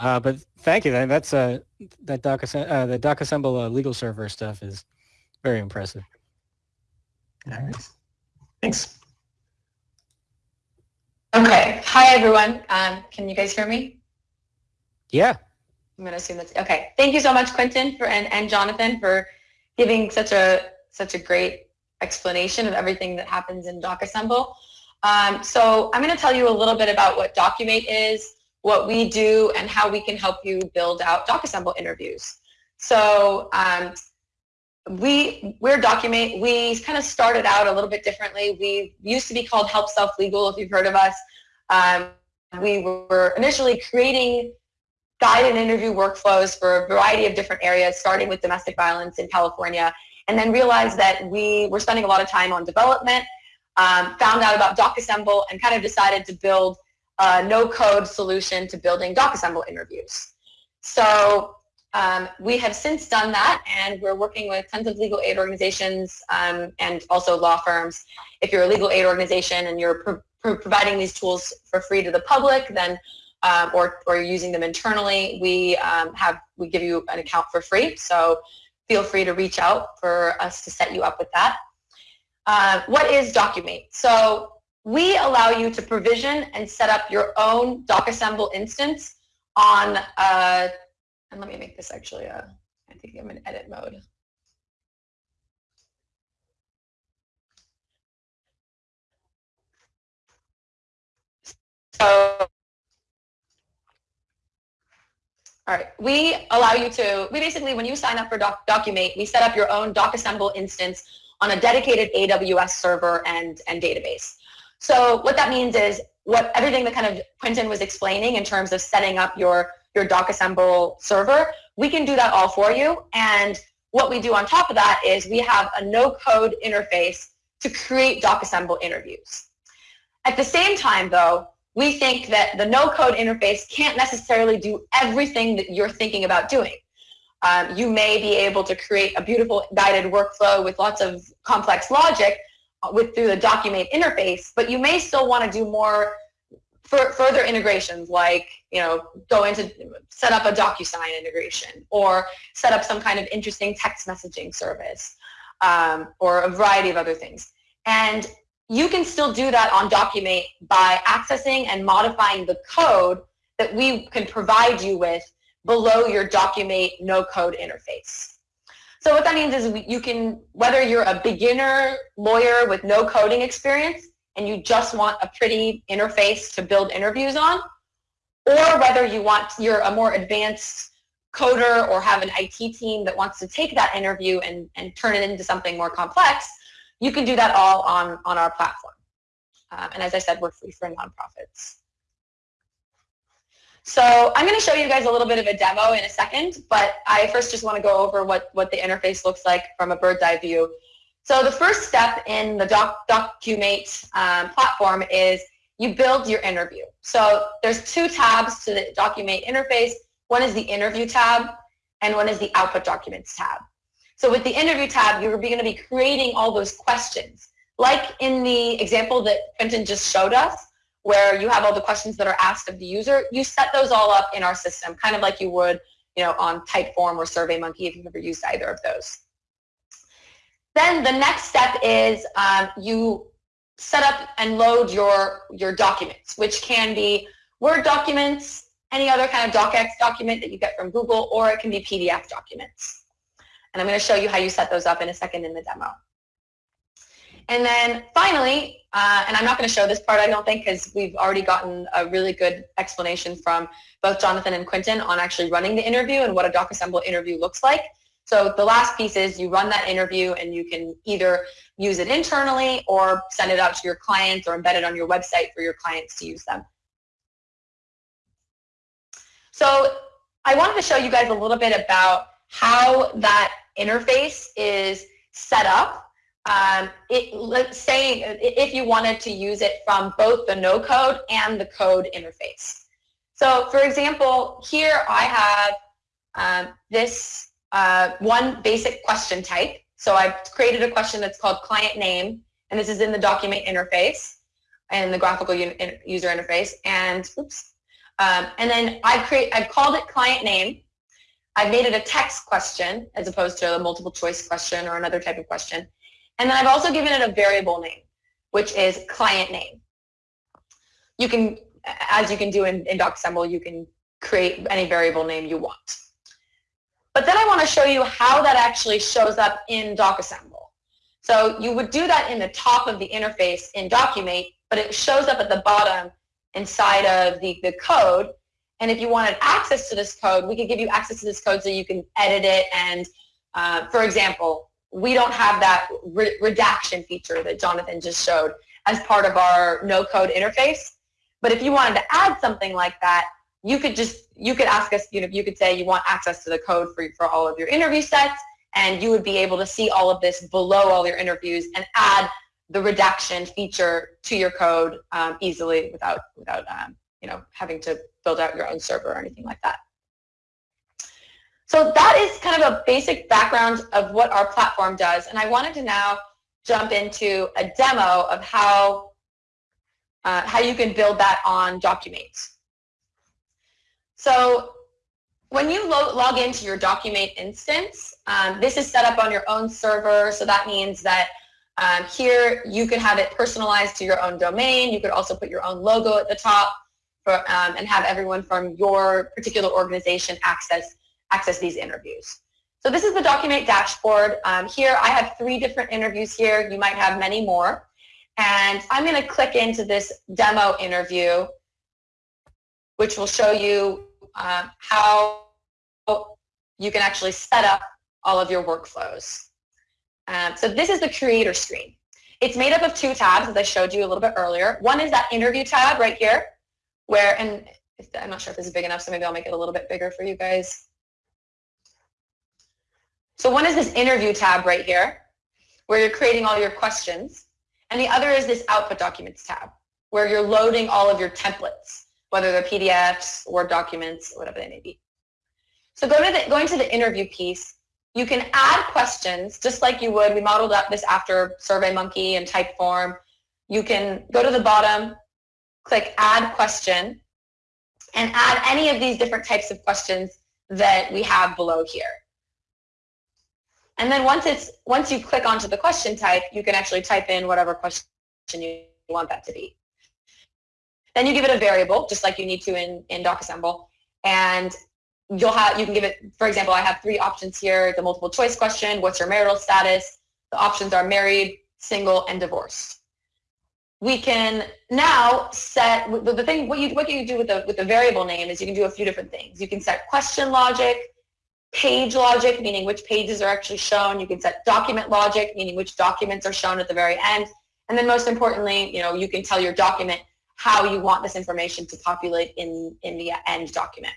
Uh, but thank you. That's uh, that doc uh, the DocAssemble uh, legal server stuff is very impressive. All right. Thanks. Okay. Hi, everyone. Um, can you guys hear me? Yeah. I'm going to assume that's okay. Thank you so much, Quinten, for and, and Jonathan for giving such a such a great explanation of everything that happens in DocAssemble. Um, so I'm going to tell you a little bit about what Documate is, what we do, and how we can help you build out DocAssemble interviews. So um, we, we're Documate. We kind of started out a little bit differently. We used to be called Help Self Legal, if you've heard of us. Um, we were initially creating guided interview workflows for a variety of different areas, starting with domestic violence in California, and then realized that we were spending a lot of time on development, um, found out about DocAssemble, and kind of decided to build a no-code solution to building DocAssemble interviews. So um, we have since done that, and we're working with tons of legal aid organizations um, and also law firms. If you're a legal aid organization and you're pro providing these tools for free to the public, then um, or, or using them internally, we um, have we give you an account for free. So feel free to reach out for us to set you up with that. Uh, what is Documate? So we allow you to provision and set up your own DocAssemble instance on, uh, and let me make this actually, a, I think I'm in edit mode. So All right, we allow you to, we basically, when you sign up for Doc, Documate, we set up your own DocAssemble instance on a dedicated AWS server and, and database. So what that means is what everything that kind of Quinten was explaining in terms of setting up your, your DocAssemble server, we can do that all for you. And what we do on top of that is we have a no-code interface to create DocAssemble interviews. At the same time, though, we think that the no-code interface can't necessarily do everything that you're thinking about doing. Um, you may be able to create a beautiful guided workflow with lots of complex logic with through the Documate interface, but you may still want to do more further integrations like, you know, go into set up a DocuSign integration or set up some kind of interesting text messaging service um, or a variety of other things. And you can still do that on Documate by accessing and modifying the code that we can provide you with below your Documate no-code interface. So what that means is you can, whether you're a beginner lawyer with no coding experience and you just want a pretty interface to build interviews on, or whether you want, you're a more advanced coder or have an IT team that wants to take that interview and, and turn it into something more complex, you can do that all on, on our platform. Um, and as I said, we're free for nonprofits. So I'm going to show you guys a little bit of a demo in a second, but I first just want to go over what, what the interface looks like from a bird's eye view. So the first step in the Doc, Documate um, platform is you build your interview. So there's two tabs to the Documate interface. One is the interview tab and one is the output documents tab. So with the interview tab, you're going to be creating all those questions. Like in the example that Quinten just showed us, where you have all the questions that are asked of the user, you set those all up in our system, kind of like you would you know, on Typeform or SurveyMonkey if you've ever used either of those. Then the next step is um, you set up and load your, your documents, which can be Word documents, any other kind of DocX document that you get from Google, or it can be PDF documents. And I'm going to show you how you set those up in a second in the demo. And then finally, uh, and I'm not going to show this part, I don't think, because we've already gotten a really good explanation from both Jonathan and Quinten on actually running the interview and what a DocAssemble interview looks like. So the last piece is you run that interview and you can either use it internally or send it out to your clients or embed it on your website for your clients to use them. So I wanted to show you guys a little bit about how that interface is set up. Um, it, let's say if you wanted to use it from both the no code and the code interface. So for example, here I have um, this uh, one basic question type. So I've created a question that's called client name, and this is in the Documate interface and the graphical user interface. And oops, um, and then I've create I've called it client name. I've made it a text question as opposed to a multiple choice question or another type of question. And then I've also given it a variable name, which is client name. You can, as you can do in, in DocAssemble, you can create any variable name you want. But then I want to show you how that actually shows up in DocAssemble. So you would do that in the top of the interface in Documate, but it shows up at the bottom inside of the, the code. And if you wanted access to this code, we could give you access to this code so you can edit it. And uh, for example, we don't have that re redaction feature that Jonathan just showed as part of our no-code interface. But if you wanted to add something like that, you could just, you could ask us, you know, you could say you want access to the code for, for all of your interview sets, and you would be able to see all of this below all your interviews and add the redaction feature to your code um, easily without, without um, you know, having to build out your own server or anything like that. So that is kind of a basic background of what our platform does. And I wanted to now jump into a demo of how, uh, how you can build that on Documate. So when you lo log into your Documate instance, um, this is set up on your own server. So that means that um, here you can have it personalized to your own domain. You could also put your own logo at the top for, um, and have everyone from your particular organization access, access these interviews. So this is the Documate dashboard. Um, here I have three different interviews here. You might have many more. And I'm going to click into this demo interview, which will show you um, how you can actually set up all of your workflows. Um, so this is the creator screen. It's made up of two tabs, as I showed you a little bit earlier. One is that interview tab right here, where, and I'm not sure if this is big enough, so maybe I'll make it a little bit bigger for you guys. So one is this interview tab right here, where you're creating all your questions. And the other is this output documents tab, where you're loading all of your templates whether they're PDFs, Word documents, whatever they may be. So go to the, going to the interview piece, you can add questions just like you would. We modeled up this after SurveyMonkey and Typeform. You can go to the bottom, click Add Question, and add any of these different types of questions that we have below here. And then once it's once you click onto the question type, you can actually type in whatever question you want that to be. Then you give it a variable, just like you need to in, in DocAssemble. And you'll have, you can give it, for example, I have three options here, the multiple choice question, what's your marital status? The options are married, single, and divorced. We can now set, the thing, what you, what you do with the, with the variable name is you can do a few different things. You can set question logic, page logic, meaning which pages are actually shown. You can set document logic, meaning which documents are shown at the very end. And then most importantly, you know, you can tell your document how you want this information to populate in, in the end document.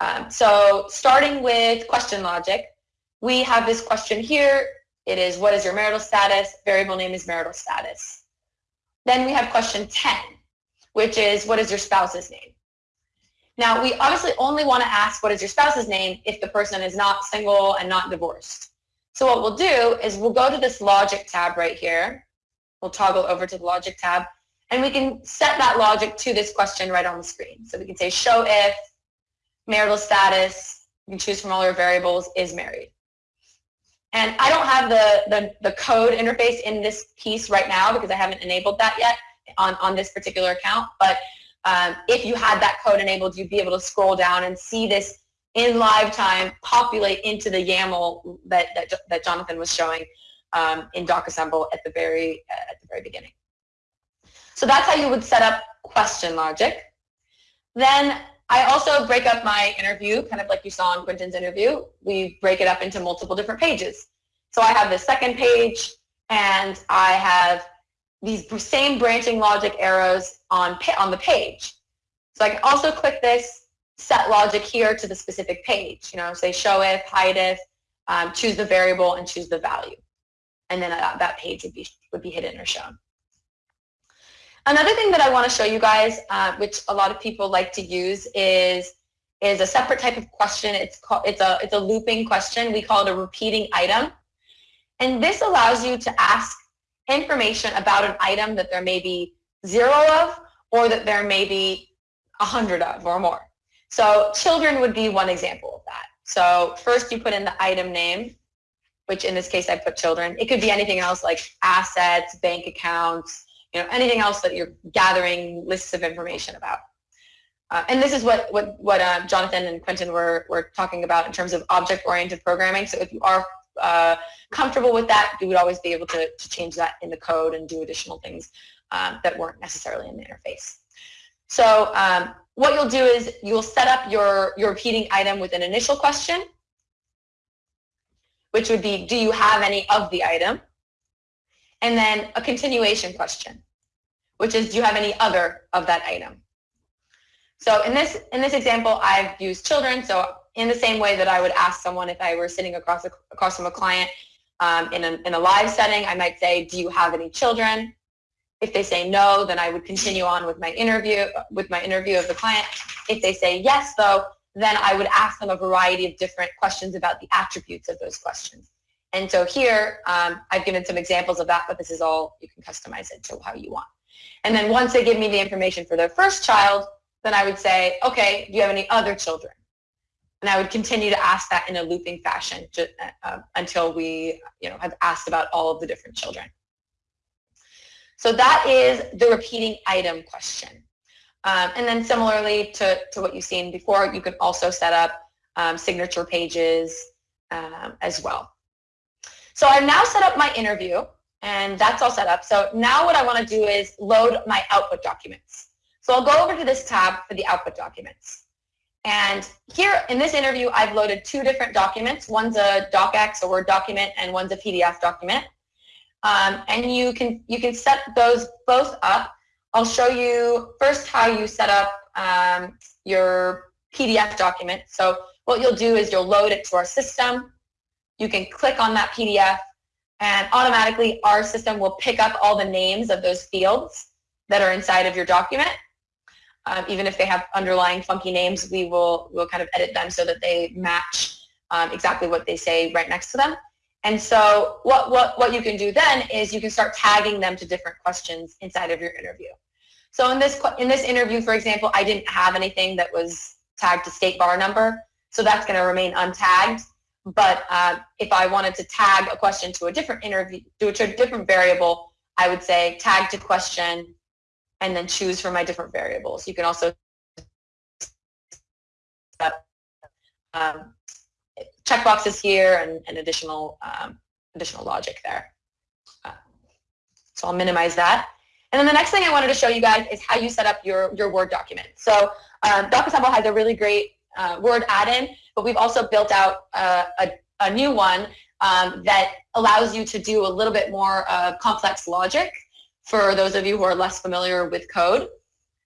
Um, so starting with question logic, we have this question here. It is, what is your marital status? Variable name is marital status. Then we have question 10. which is what is your spouse's name? Now, we obviously only want to ask what is your spouse's name if the person is not single and not divorced. So what we'll do is we'll go to this logic tab right here. We'll toggle over to the logic tab and we can set that logic to this question right on the screen. So we can say show if marital status, you can choose from all your variables, is married. And I don't have the, the, the code interface in this piece right now because I haven't enabled that yet on, on this particular account. But um, if you had that code enabled, you'd be able to scroll down and see this in live time populate into the YAML that, that, that Jonathan was showing um, in DocAssemble at the very uh, at the very beginning. So that's how you would set up question logic. Then I also break up my interview, kind of like you saw in Quinten's interview. We break it up into multiple different pages. So I have the second page, and I have these same branching logic arrows on, on the page. So I can also click this set logic here to the specific page. You know, say show if, hide if, um, choose the variable, and choose the value. And then that, that page would be, would be hidden or shown. Another thing that I want to show you guys, uh, which a lot of people like to use, is is a separate type of question. It's called it's a it's a looping question. We call it a repeating item, and this allows you to ask information about an item that there may be zero of, or that there may be a hundred of, or more. So children would be one example of that. So first you put in the item name, which in this case I put children. It could be anything else like assets, bank accounts, you know, anything else that you're gathering lists of information about. Uh, and this is what, what, what uh, Jonathan and Quinten were, were talking about in terms of object-oriented programming. So if you are uh, comfortable with that, you would always be able to, to change that in the code and do additional things um, that weren't necessarily in the interface. So um, what you'll do is you'll set up your, your repeating item with an initial question, which would be, do you have any of the item? And then a continuation question which is do you have any other of that item? So in this, in this example, I've used children. So in the same way that I would ask someone if I were sitting across, a, across from a client um, in, a, in a live setting, I might say, do you have any children? If they say no, then I would continue on with my interview, with my interview of the client. If they say yes, though, then I would ask them a variety of different questions about the attributes of those questions. And so here, um, I've given some examples of that, but this is all, you can customize it to how you want. And then once they give me the information for their first child, then I would say, okay, do you have any other children? And I would continue to ask that in a looping fashion to, uh, until we you know, have asked about all of the different children. So that is the repeating item question. Um, and then similarly to, to what you've seen before, you can also set up um, signature pages um, as well. So I've now set up my interview and that's all set up. So now what I want to do is load my output documents. So I'll go over to this tab for the output documents. And here in this interview, I've loaded two different documents. One's a docx, a Word document, and one's a PDF document. Um, and you can, you can set those both up. I'll show you first how you set up um, your PDF document. So what you'll do is you'll load it to our system. You can click on that PDF and automatically our system will pick up all the names of those fields that are inside of your document. Um, even if they have underlying funky names, we will we'll kind of edit them so that they match um, exactly what they say right next to them. And so what, what, what you can do then is you can start tagging them to different questions inside of your interview. So in this, in this interview, for example, I didn't have anything that was tagged to state bar number, so that's going to remain untagged. But uh, if I wanted to tag a question to a different interview, to a different variable, I would say tag to question and then choose from my different variables. You can also um, checkboxes here and, and additional um, additional logic there. Uh, so I'll minimize that. And then the next thing I wanted to show you guys is how you set up your, your Word document. So um, DocAssemble has a really great uh, Word add-in, but we've also built out uh, a, a new one um, that allows you to do a little bit more uh, complex logic for those of you who are less familiar with code.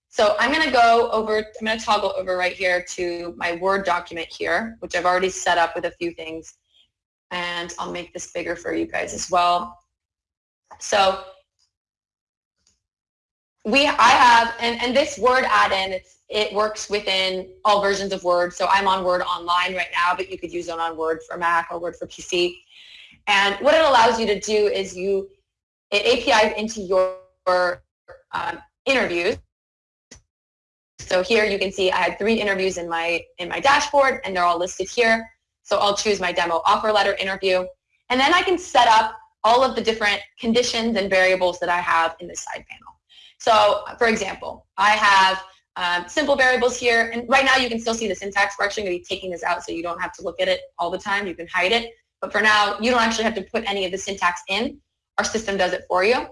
So I'm going to go over, I'm going to toggle over right here to my Word document here, which I've already set up with a few things. And I'll make this bigger for you guys as well. So we I have and, and this Word add-in it works within all versions of Word. So I'm on Word Online right now, but you could use it on Word for Mac or Word for PC. And what it allows you to do is you it APIs into your um, interviews. So here you can see I had three interviews in my in my dashboard, and they're all listed here. So I'll choose my demo offer letter interview, and then I can set up all of the different conditions and variables that I have in this side panel. So for example, I have um, simple variables here, and right now you can still see the syntax. We're actually going to be taking this out so you don't have to look at it all the time. You can hide it. But for now, you don't actually have to put any of the syntax in. Our system does it for you.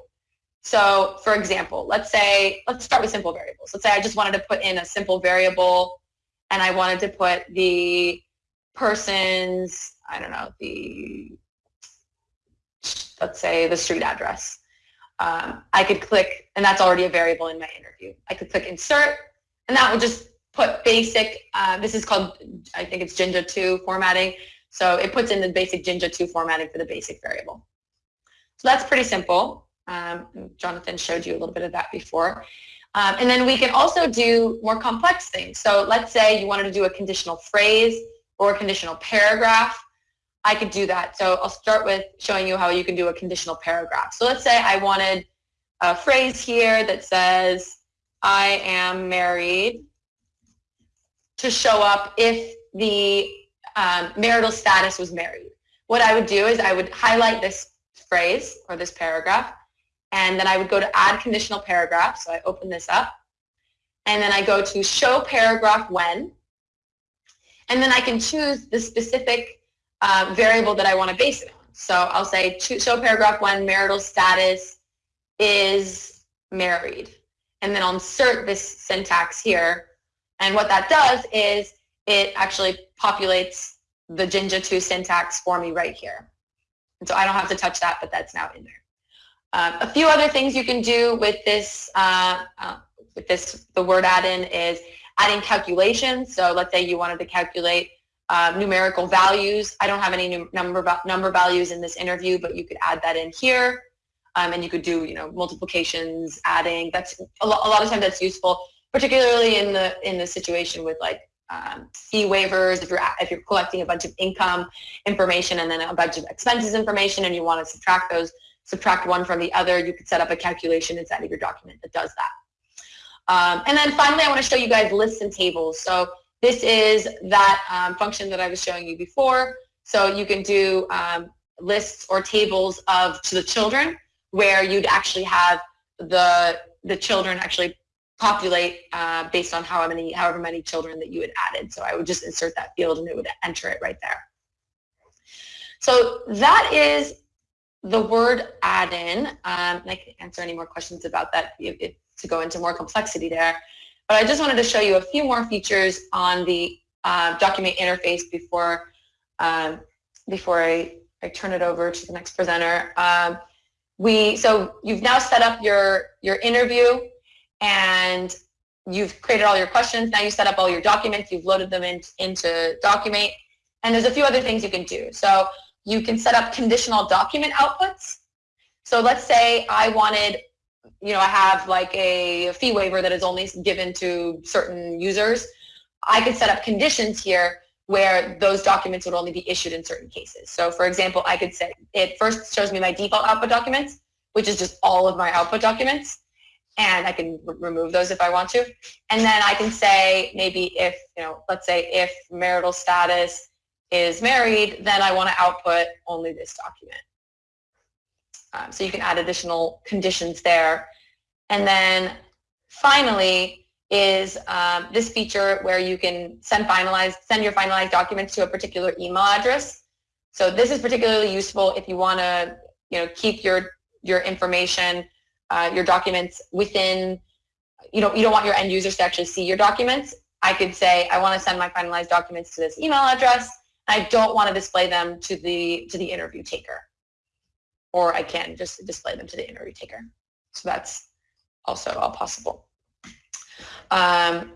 So for example, let's say, let's start with simple variables. Let's say I just wanted to put in a simple variable and I wanted to put the person's, I don't know, the, let's say the street address. Um, I could click, and that's already a variable in my interview. I could click insert, and that would just put basic, uh, this is called, I think it's Jinja 2 formatting. So it puts in the basic Jinja 2 formatting for the basic variable. So that's pretty simple. Um, Jonathan showed you a little bit of that before. Um, and then we can also do more complex things. So let's say you wanted to do a conditional phrase or a conditional paragraph. I could do that. So I'll start with showing you how you can do a conditional paragraph. So let's say I wanted a phrase here that says, I am married to show up if the um, marital status was married. What I would do is I would highlight this phrase or this paragraph and then I would go to add conditional paragraph. So I open this up and then I go to show paragraph when and then I can choose the specific uh, variable that I want to base it on. So I'll say show paragraph when marital status is married and then I'll insert this syntax here and what that does is it actually populates the Jinja 2 syntax for me right here. And so I don't have to touch that, but that's now in there. Um, a few other things you can do with this, uh, uh, with this, the word add-in is adding calculations. So let's say you wanted to calculate uh, numerical values. I don't have any number number values in this interview, but you could add that in here, um, and you could do you know multiplications, adding. That's a, lo a lot of times that's useful, particularly in the in the situation with like um, fee waivers, if you're, if you're collecting a bunch of income information and then a bunch of expenses information and you want to subtract those, subtract one from the other, you could set up a calculation inside of your document that does that. Um, and then finally, I want to show you guys lists and tables. So this is that um, function that I was showing you before. So you can do um, lists or tables of to the children where you'd actually have the the children actually populate uh, based on how many, however many children that you had added. So I would just insert that field and it would enter it right there. So that is the word add-in. Um, I can answer any more questions about that if, if, to go into more complexity there. But I just wanted to show you a few more features on the uh, document interface before um, before I, I turn it over to the next presenter. Um, we so you've now set up your your interview and you've created all your questions. Now you set up all your documents. You've loaded them in, into Documate. And there's a few other things you can do. So you can set up conditional document outputs. So let's say I wanted, you know, I have like a fee waiver that is only given to certain users. I could set up conditions here where those documents would only be issued in certain cases. So for example, I could say, it first shows me my default output documents, which is just all of my output documents and I can remove those if I want to. And then I can say maybe if, you know, let's say if marital status is married, then I want to output only this document. Um, so you can add additional conditions there. And then finally is um, this feature where you can send finalized, send your finalized documents to a particular email address. So this is particularly useful if you want to, you know, keep your, your information uh, your documents within, you know, you don't want your end users to actually see your documents. I could say, I want to send my finalized documents to this email address. I don't want to display them to the, to the interview taker. Or I can just display them to the interview taker. So that's also all possible. Um,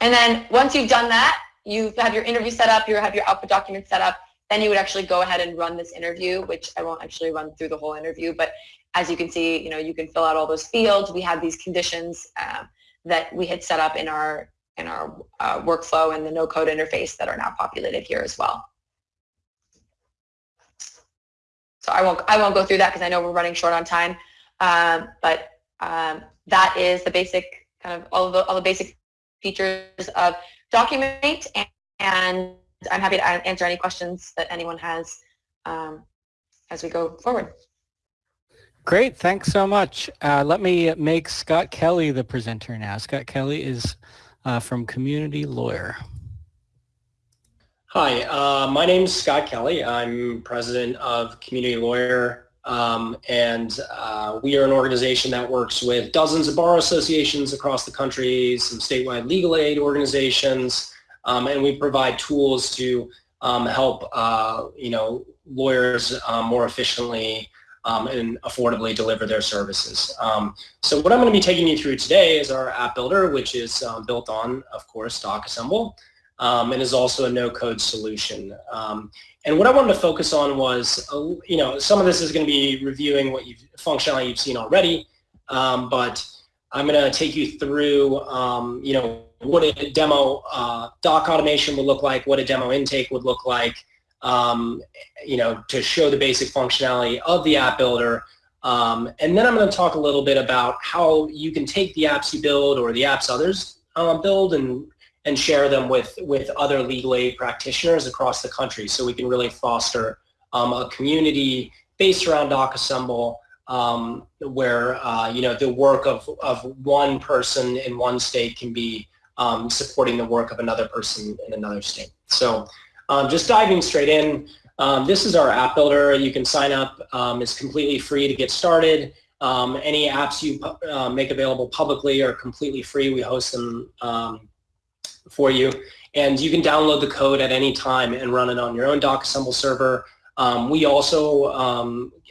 and then once you've done that, you have your interview set up, you have your output document set up, then you would actually go ahead and run this interview, which I won't actually run through the whole interview, but as you can see, you know, you can fill out all those fields. We have these conditions um, that we had set up in our in our uh, workflow and the no code interface that are now populated here as well. So I won't I won't go through that because I know we're running short on time. Um, but um, that is the basic kind of all of the all the basic features of Documate, and, and I'm happy to answer any questions that anyone has um, as we go forward. Great, thanks so much. Uh, let me make Scott Kelly the presenter now. Scott Kelly is uh, from Community Lawyer. Hi, uh, my name is Scott Kelly. I'm president of Community Lawyer, um, and uh, we are an organization that works with dozens of bar associations across the country, some statewide legal aid organizations, um, and we provide tools to um, help uh, you know lawyers uh, more efficiently um, and affordably deliver their services. Um, so what I'm going to be taking you through today is our app builder, which is um, built on, of course, DocAssemble, um, and is also a no-code solution. Um, and what I wanted to focus on was, uh, you know, some of this is going to be reviewing what you've functionality you've seen already, um, but I'm going to take you through, you know, what a demo uh, doc automation would look like, what a demo intake would look like, um, you know, to show the basic functionality of the app builder. Um, and then I'm going to talk a little bit about how you can take the apps you build or the apps others uh, build and and share them with with other legal aid practitioners across the country, so we can really foster um, a community based around DocAssemble, um, where uh, you know the work of of one person in one state can be um, supporting the work of another person in another state. So um, just diving straight in, um, this is our app builder. You can sign up. Um, it's completely free to get started. Um, any apps you uh, make available publicly are completely free. We host them um, for you. And you can download the code at any time and run it on your own DocAssemble server. Um, we also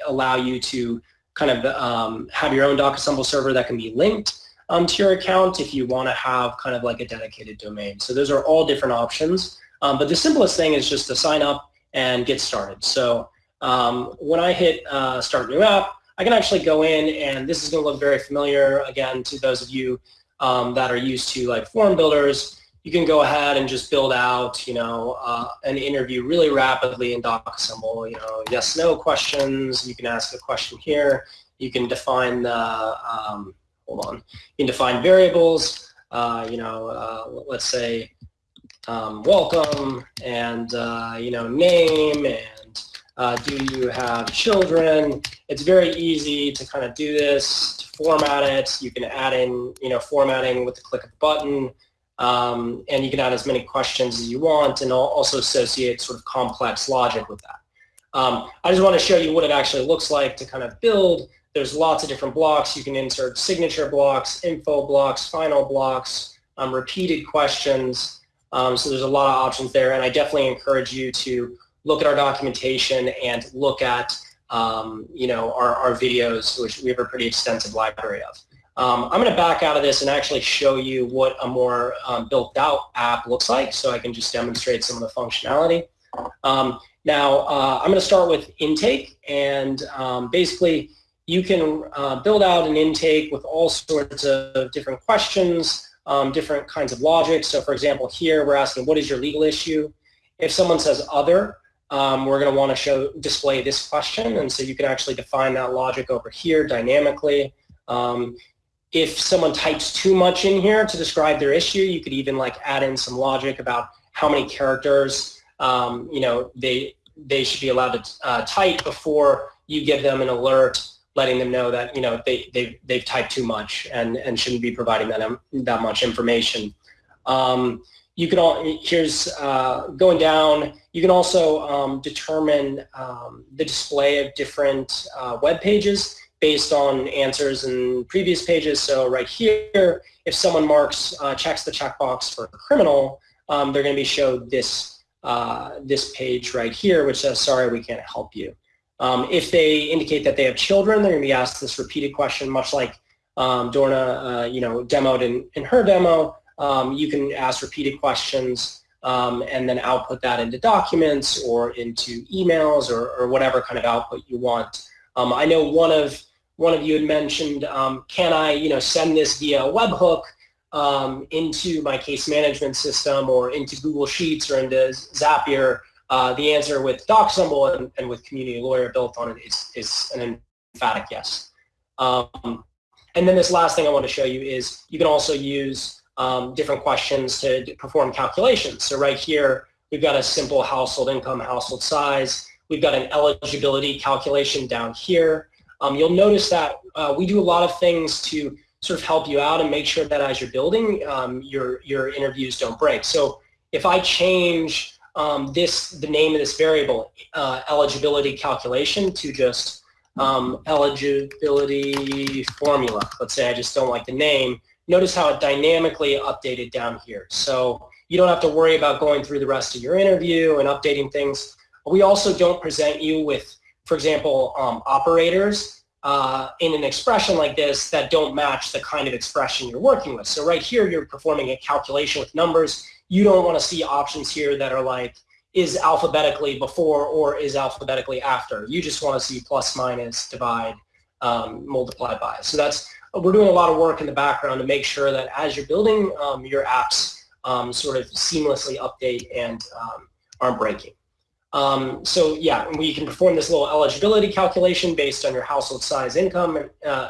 allow you to kind of have your own DocAssemble server that can be linked um, to your account if you want to have kind of like a dedicated domain. So those are all different options. Um, but the simplest thing is just to sign up and get started. So um, when I hit uh, start new app, I can actually go in and this is going to look very familiar again to those of you um, that are used to like form builders. You can go ahead and just build out, you know, uh, an interview really rapidly in DocAssemble. You know, yes, no questions. You can ask a question here. You can define the, um, hold on, you can define variables. Uh, you know, uh, let's say um, welcome and uh, you know name and uh, do you have children? It's very easy to kind of do this to format it. You can add in you know formatting with the click of a button um, and you can add as many questions as you want and also associate sort of complex logic with that. Um, I just want to show you what it actually looks like to kind of build there's lots of different blocks you can insert signature blocks info blocks final blocks um, repeated questions um, so there's a lot of options there, and I definitely encourage you to look at our documentation and look at um, you know our, our videos, which we have a pretty extensive library of. Um, I'm going to back out of this and actually show you what a more um, built out app looks like so I can just demonstrate some of the functionality. Um, now, uh, I'm going to start with intake and basically you can uh, build out an intake with all sorts of different questions um, different kinds of logic. So for example, here we're asking, what is your legal issue? If someone says other, um, we're going to want to show display this question. And so you can actually define that logic over here dynamically. Um, if someone types too much in here to describe their issue, you could even like add in some logic about how many characters um, you know they they should be allowed to uh, type before you give them an alert letting them know that you know they they've, they've typed too much and and shouldn't be providing that that much information. Um, you can all here's uh, going down. You can also um, determine um, the display of different uh, web pages based on answers in previous pages. So right here, if someone marks uh, checks the checkbox for criminal, um, they're going to be showed this uh, this page right here, which says sorry we can't help you. Um, if they indicate that they have children, they're going to be asked this repeated question, much like um, Dorna, uh, you know, demoed in, in her demo. Um, you can ask repeated questions um, and then output that into documents or into emails or, or whatever kind of output you want. Um, I know one of one of you had mentioned, um, can I, you know, send this via a webhook into my case management system or into Google Sheets or into Zapier? Uh, the answer with DocAssemble and, and, with Community Lawyer built on it is, is an emphatic yes. Um, and then this last thing I want to show you is you can also use um, different questions to perform calculations. So right here, we've got a simple household income, household size. We've got an eligibility calculation down here. Um, you'll notice that uh, we do a lot of things to sort of help you out and make sure that as you're building, um, your, your interviews don't break. So if I change um, this, the name of this variable, uh, eligibility calculation to just um, eligibility formula, let's say I just don't like the name, notice how it dynamically updated down here. So you don't have to worry about going through the rest of your interview and updating things. We also don't present you with for example, um, operators uh, in an expression like this that don't match the kind of expression you're working with. So right here, you're performing a calculation with numbers. You don't want to see options here that are like, is alphabetically before or is alphabetically after. You just want to see plus, minus, divide, um, multiply by. So that's, we're doing a lot of work in the background to make sure that as you're building um, your apps, um, sort of seamlessly update and um, aren't breaking. Um, so yeah, we can perform this little eligibility calculation based on your household size, income, uh,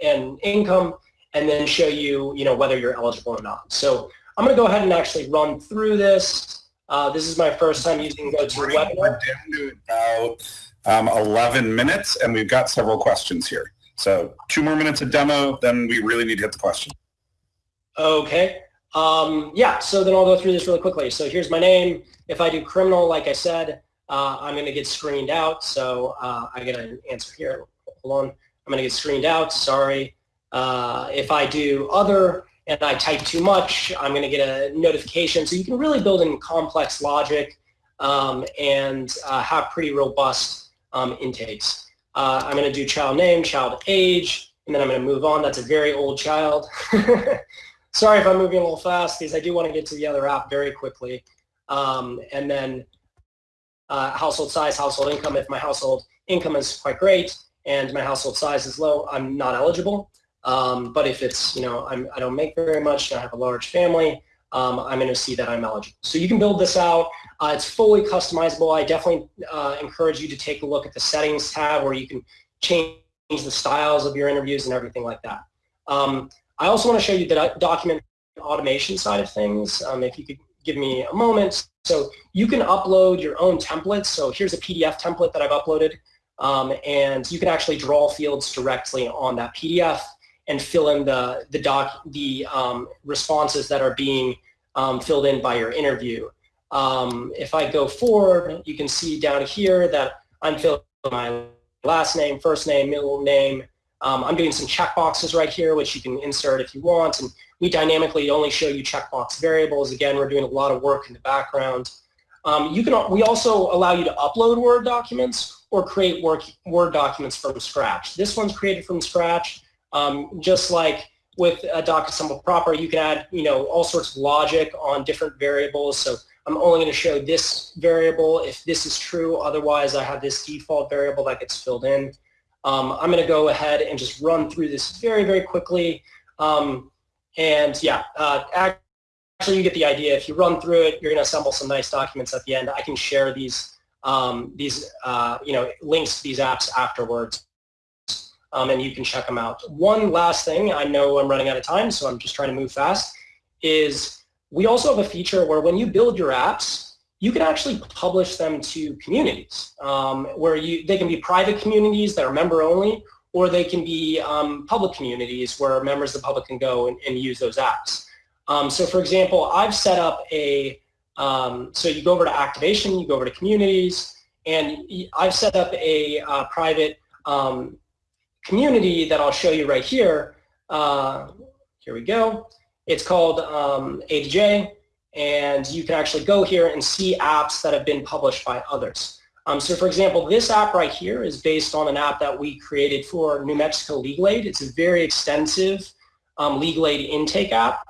and income, and then show you, you know, whether you're eligible or not. So I'm going to go ahead and actually run through this. Uh, this is my first time using GoToWebinar. We're down to about um, 11 minutes, and we've got several questions here. So two more minutes of demo, then we really need to hit the question. Okay. Um, yeah, so then I'll go through this really quickly. So here's my name. If I do criminal, like I said, uh, I'm going to get screened out. So uh, I get an answer here. Hold on. I'm going to get screened out. Sorry. Uh, if I do other and I type too much, I'm going to get a notification. So you can really build in complex logic um, and uh, have pretty robust um, intakes. Uh, I'm going to do child name, child age, and then I'm going to move on. That's a very old child. <laughs> Sorry if I'm moving a little fast because I do want to get to the other app very quickly. Um, and then uh, household size, household income. If my household income is quite great and my household size is low, I'm not eligible. Um, but if it's, you know, I'm, I do not make very much and I have a large family, um, I'm going to see that I'm eligible. So you can build this out. Uh, it's fully customizable. I definitely uh, encourage you to take a look at the settings tab where you can change the styles of your interviews and everything like that. Um, I also want to show you the document automation side of things. Um, if you could give me a moment. So you can upload your own templates. So here's a PDF template that I've uploaded. Um, and you can actually draw fields directly on that PDF and fill in the, the, doc, the um, responses that are being um, filled in by your interview. Um, if I go forward, you can see down here that I'm filling my last name, first name, middle name, um, I'm doing some checkboxes right here, which you can insert if you want. And we dynamically only show you checkbox variables. Again, we're doing a lot of work in the background. Um, you can, we also allow you to upload Word documents or create work, Word documents from scratch. This one's created from scratch. Um, just like with a DocAssemble proper, you can add you know, all sorts of logic on different variables. So I'm only going to show this variable if this is true. Otherwise, I have this default variable that gets filled in. Um, I'm going to go ahead and just run through this very, very quickly. Um, and yeah, uh, actually you get the idea. If you run through it, you're going to assemble some nice documents at the end. I can share these, um, these uh, you know, links to these apps afterwards. Um, and you can check them out. One last thing, I know I'm running out of time, so I'm just trying to move fast, is we also have a feature where when you build your apps, you can actually publish them to communities um, where you, they can be private communities that are member only or they can be um, public communities where members of the public can go and, and use those apps. Um, so for example, I've set up a, um, so you go over to activation, you go over to communities, and I've set up a uh, private um, community that I'll show you right here. Uh, here we go. It's called um, A to J and you can actually go here and see apps that have been published by others. Um, so for example, this app right here is based on an app that we created for New Mexico Legal Aid. It's a very extensive um, legal aid intake app.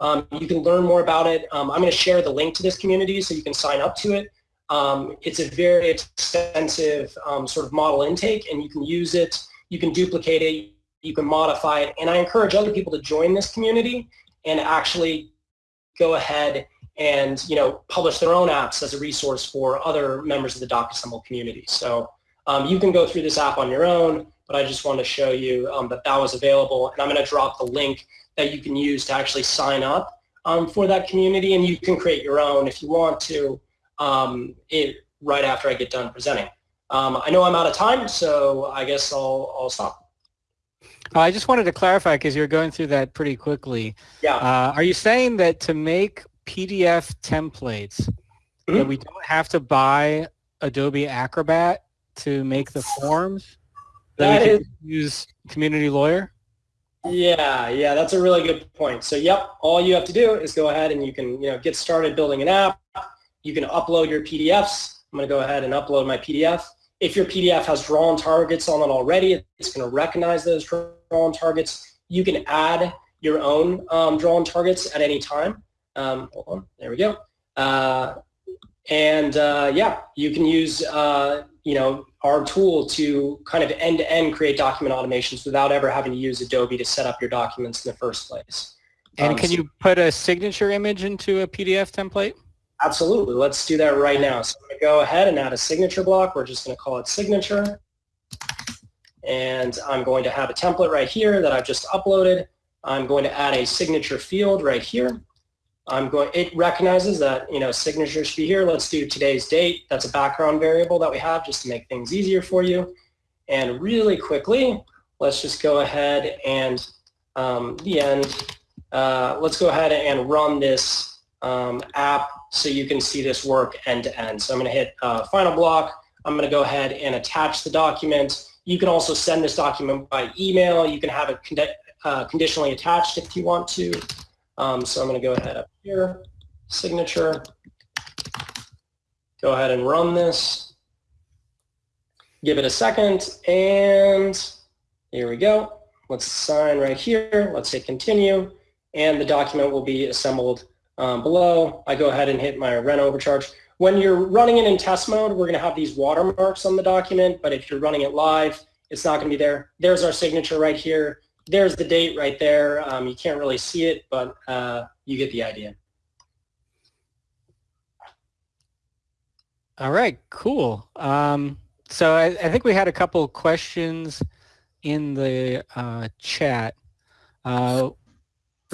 Um, you can learn more about it. Um, I'm going to share the link to this community so you can sign up to it. Um, it's a very extensive um, sort of model intake and you can use it You can duplicate it, you can modify it, and I encourage other people to join this community and actually go ahead and you know publish their own apps as a resource for other members of the DocAssemble community. So um, you can go through this app on your own, but I just want to show you um, that that was available, and I'm going to drop the link that you can use to actually sign up um, for that community, and you can create your own if you want to um, it, right after I get done presenting. Um, I know I'm out of time, so I guess I'll, I'll stop. Oh, I just wanted to clarify because you're going through that pretty quickly. Yeah. Uh, are you saying that to make PDF templates, Mm-hmm. that we don't have to buy Adobe Acrobat to make the forms? That, That we is, can use Community Lawyer? yeah, yeah, that's a really good point. So, yep, all you have to do is go ahead and you can, you know, get started building an app. You can upload your PDFs. I'm going to go ahead and upload my PDF. If your PDF has drawn targets on it already, it's going to recognize those drawn targets. You can add your own um, drawn targets at any time. Um, hold on, there we go. Uh, and uh, yeah, you can use uh, you know our tool to kind of end-to-end create document automations without ever having to use Adobe to set up your documents in the first place. And Um, can so- you put a signature image into a PDF template? Absolutely. Let's do that right now. So I'm going to go ahead and add a signature block. We're just going to call it signature. And I'm going to have a template right here that I've just uploaded. I'm going to add a signature field right here. I'm going, it recognizes that, you know, signature should be here. Let's do today's date. That's a background variable that we have just to make things easier for you. And really quickly, let's just go ahead and um, the end. Uh, let's go ahead and run this um, app so you can see this work end to end. So I'm going to hit uh, final block. I'm going to go ahead and attach the document. You can also send this document by email. You can have it uh, conditionally attached if you want to. Um, so I'm going to go ahead up here, signature. Go ahead and run this. Give it a second, and here we go. Let's sign right here. Let's hit continue, and the document will be assembled um, below. I go ahead and hit my rent overcharge. When you're running it in test mode, we're going to have these watermarks on the document, but if you're running it live, it's not going to be there. There's our signature right here. There's the date right there. Um, you can't really see it, but uh, you get the idea. All right, cool. Um, so I, I think we had a couple questions in the uh, chat. Uh,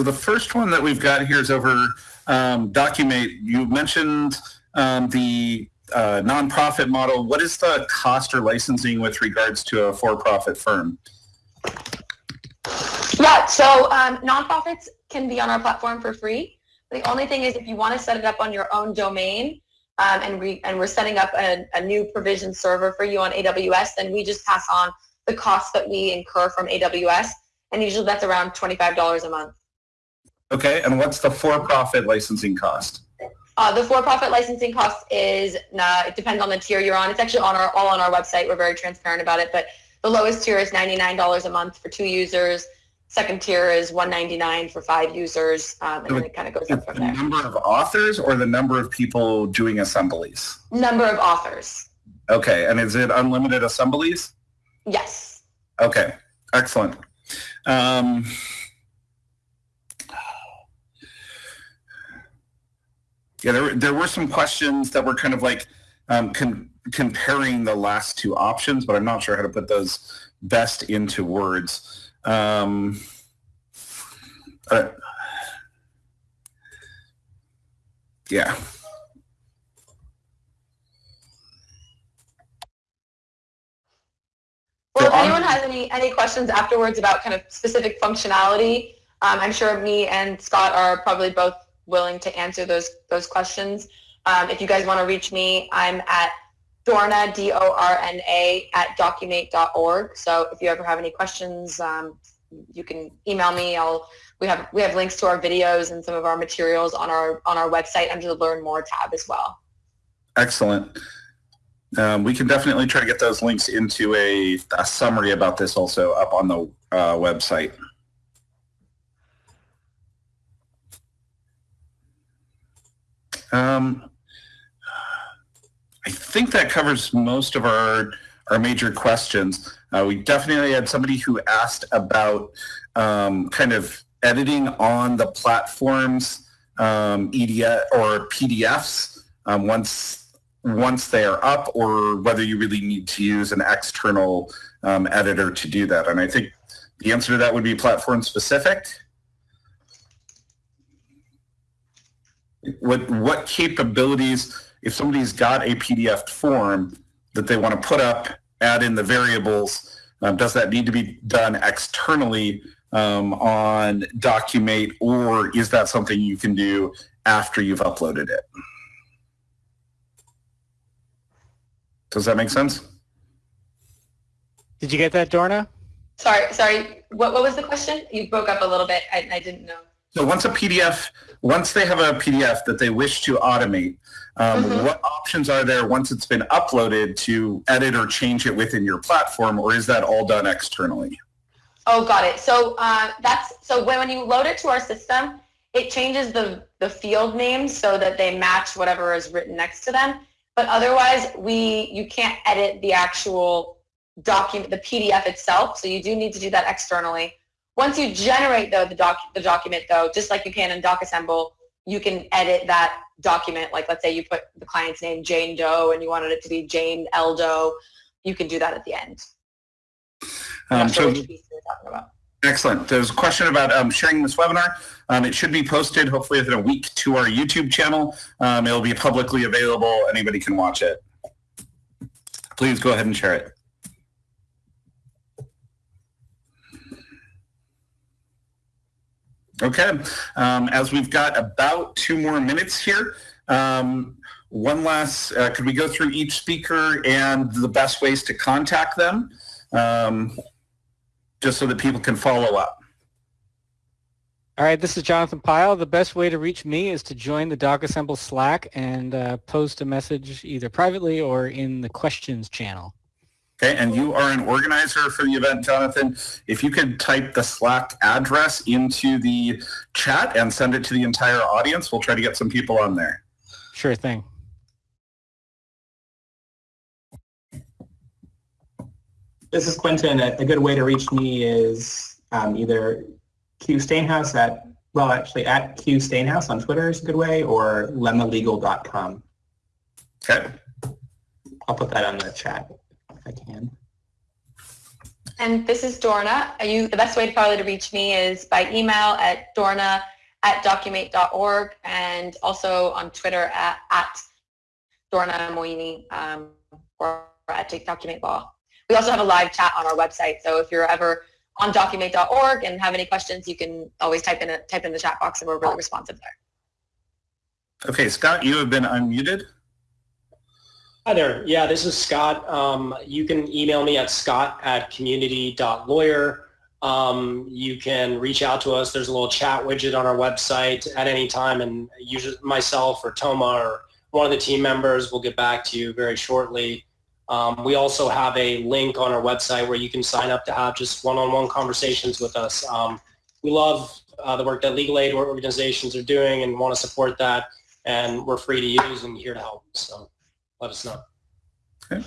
So the first one that we've got here is over um, Documate. You mentioned um, the uh, nonprofit model. What is the cost or licensing with regards to a for-profit firm? Yeah, so um, nonprofits can be on our platform for free. The only thing is if you want to set it up on your own domain um, and, we, and we're setting up a, a new provision server for you on AWS, then we just pass on the costs that we incur from AWS. And usually that's around $25 a month. Okay, and what's the for-profit licensing cost? Uh, the for-profit licensing cost is, uh, it depends on the tier you're on. It's actually on our, all on our website. We're very transparent about it. But the lowest tier is $99 a month for two users. Second tier is 199 for five users. Um, and then it kind of goes up from the there. number of authors or the number of people doing assemblies? Number of authors. Okay, and is it unlimited assemblies? Yes. Okay, excellent. Um, yeah, there, were- there were some questions that were kind of like um, con- comparing the last two options, but I'm not sure how to put those best into words. Um, uh, yeah. Well, if anyone has any, any questions afterwards about kind of specific functionality, um, I'm sure me and Scott are probably both willing to answer those, those questions. Um, if you guys want to reach me, I'm at Dorna, D-O-R-N-A, at documate.org. So if you ever have any questions, um, you can email me. I'll, we have, we have links to our videos and some of our materials on our, on our website under the Learn More tab as well. Excellent. Um, we can definitely try to get those links into a, a summary about this also up on the uh, website. Um, I think that covers most of our our major questions. Uh, we definitely had somebody who asked about um, kind of editing on the platforms um, EDF or PDFs um, once once they are up, or whether you really need to use an external um, editor to do that. And I think the answer to that would be platform specific. What what capabilities, if somebody's got a PDF form that they want to put up, add in the variables, um, does that need to be done externally um, on Documate, or is that something you can do after you've uploaded it? Does that make sense? Did you get that, Dorna? Sorry, sorry. What, what was the question? You broke up a little bit. I, I didn't know. So once a PDF, once they have a PDF that they wish to automate, um, Mhm. what options are there once it's been uploaded to edit or change it within your platform, or is that all done externally? Oh, got it. So uh, that's so when, when you load it to our system, it changes the the field names so that they match whatever is written next to them. But otherwise, we you can't edit the actual document, the PDF itself. So you do need to do that externally. Once you generate though the doc the document though, just like you can in DocAssemble, you can edit that document. Like let's say you put the client's name Jane Doe and you wanted it to be Jane L Doe, you can do that at the end. Um, sure so which piece you're talking about. excellent. There's a question about um, sharing this webinar. Um, it should be posted hopefully within a week to our YouTube channel. Um, it'll be publicly available. Anybody can watch it. Please go ahead and share it. Okay, um, as we've got about two more minutes here, um, one last, uh, could we go through each speaker and the best ways to contact them? Um, just so that people can follow up. All right, this is Jonathan Pyle. The best way to reach me is to join the DocAssemble Slack and uh, post a message either privately or in the questions channel. Okay, and you are an organizer for the event, Jonathan. If you could type the Slack address into the chat and send it to the entire audience, we'll try to get some people on there. Sure thing. This is Quinten. A, a good way to reach me is um, either Q Steenhuis at, well, actually at Q Steenhuis on Twitter is a good way, or lemmalegal.com. Okay, I'll put that on the chat if I can. And this is Dorna. Are you, the best way to probably to reach me is by email at dorna at documate.org and also on Twitter at, at Dorna Moini um, or at Take Document Law. We also have a live chat on our website, so if you're ever on documate.org and have any questions, you can always type in a, type in the chat box and we're really responsive there. okay, Scott, you have been unmuted. Hi there. Yeah, this is Scott. Um, you can email me at scott at community.lawyer. Um, you can reach out to us. There's a little chat widget on our website at any time, and usually myself or Toma or one of the team members will get back to you very shortly. Um, we also have a link on our website where you can sign up to have just one-on-one conversations with us. Um, we love uh, the work that legal aid organizations are doing and want to support that, and we're free to use and here to help. So let us know. Okay.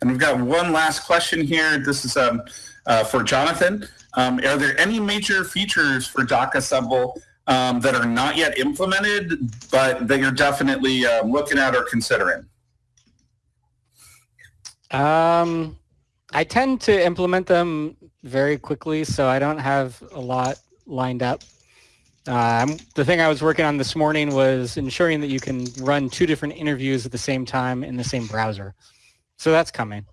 And we've got one last question here. This is um, uh, for Jonathan. Um, are there any major features for DocAssemble um, that are not yet implemented, but that you're definitely um, looking at or considering? Um, I tend to implement them very quickly, so I don't have a lot lined up. Um, the thing I was working on this morning was ensuring that you can run two different interviews at the same time in the same browser. So that's coming.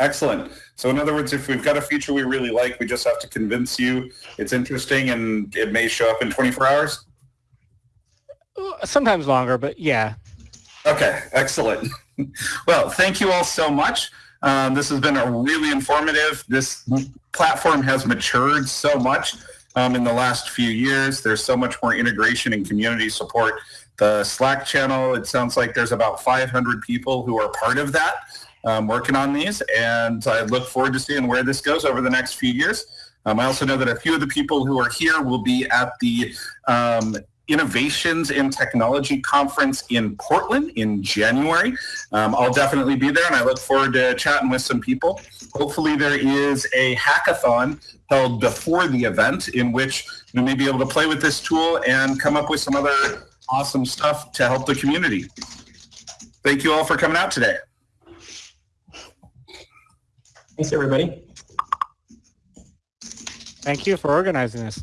Excellent. So in other words, if we've got a feature we really like, we just have to convince you it's interesting and it may show up in 24 hours? Sometimes longer, but yeah. Okay, excellent. <laughs> well, thank you all so much. Um, this has been a really informative. This platform has matured so much um, in the last few years. There's so much more integration and community support. The Slack channel, it sounds like there's about 500 people who are part of that um, working on these, and I look forward to seeing where this goes over the next few years. Um, I also know that a few of the people who are here will be at the um, Innovations in Technology Conference in Portland in January. Um, I'll definitely be there and I look forward to chatting with some people. Hopefully there is a hackathon held before the event in which we may be able to play with this tool and come up with some other awesome stuff to help the community. Thank you all for coming out today. Thanks, everybody. Thank you for organizing this.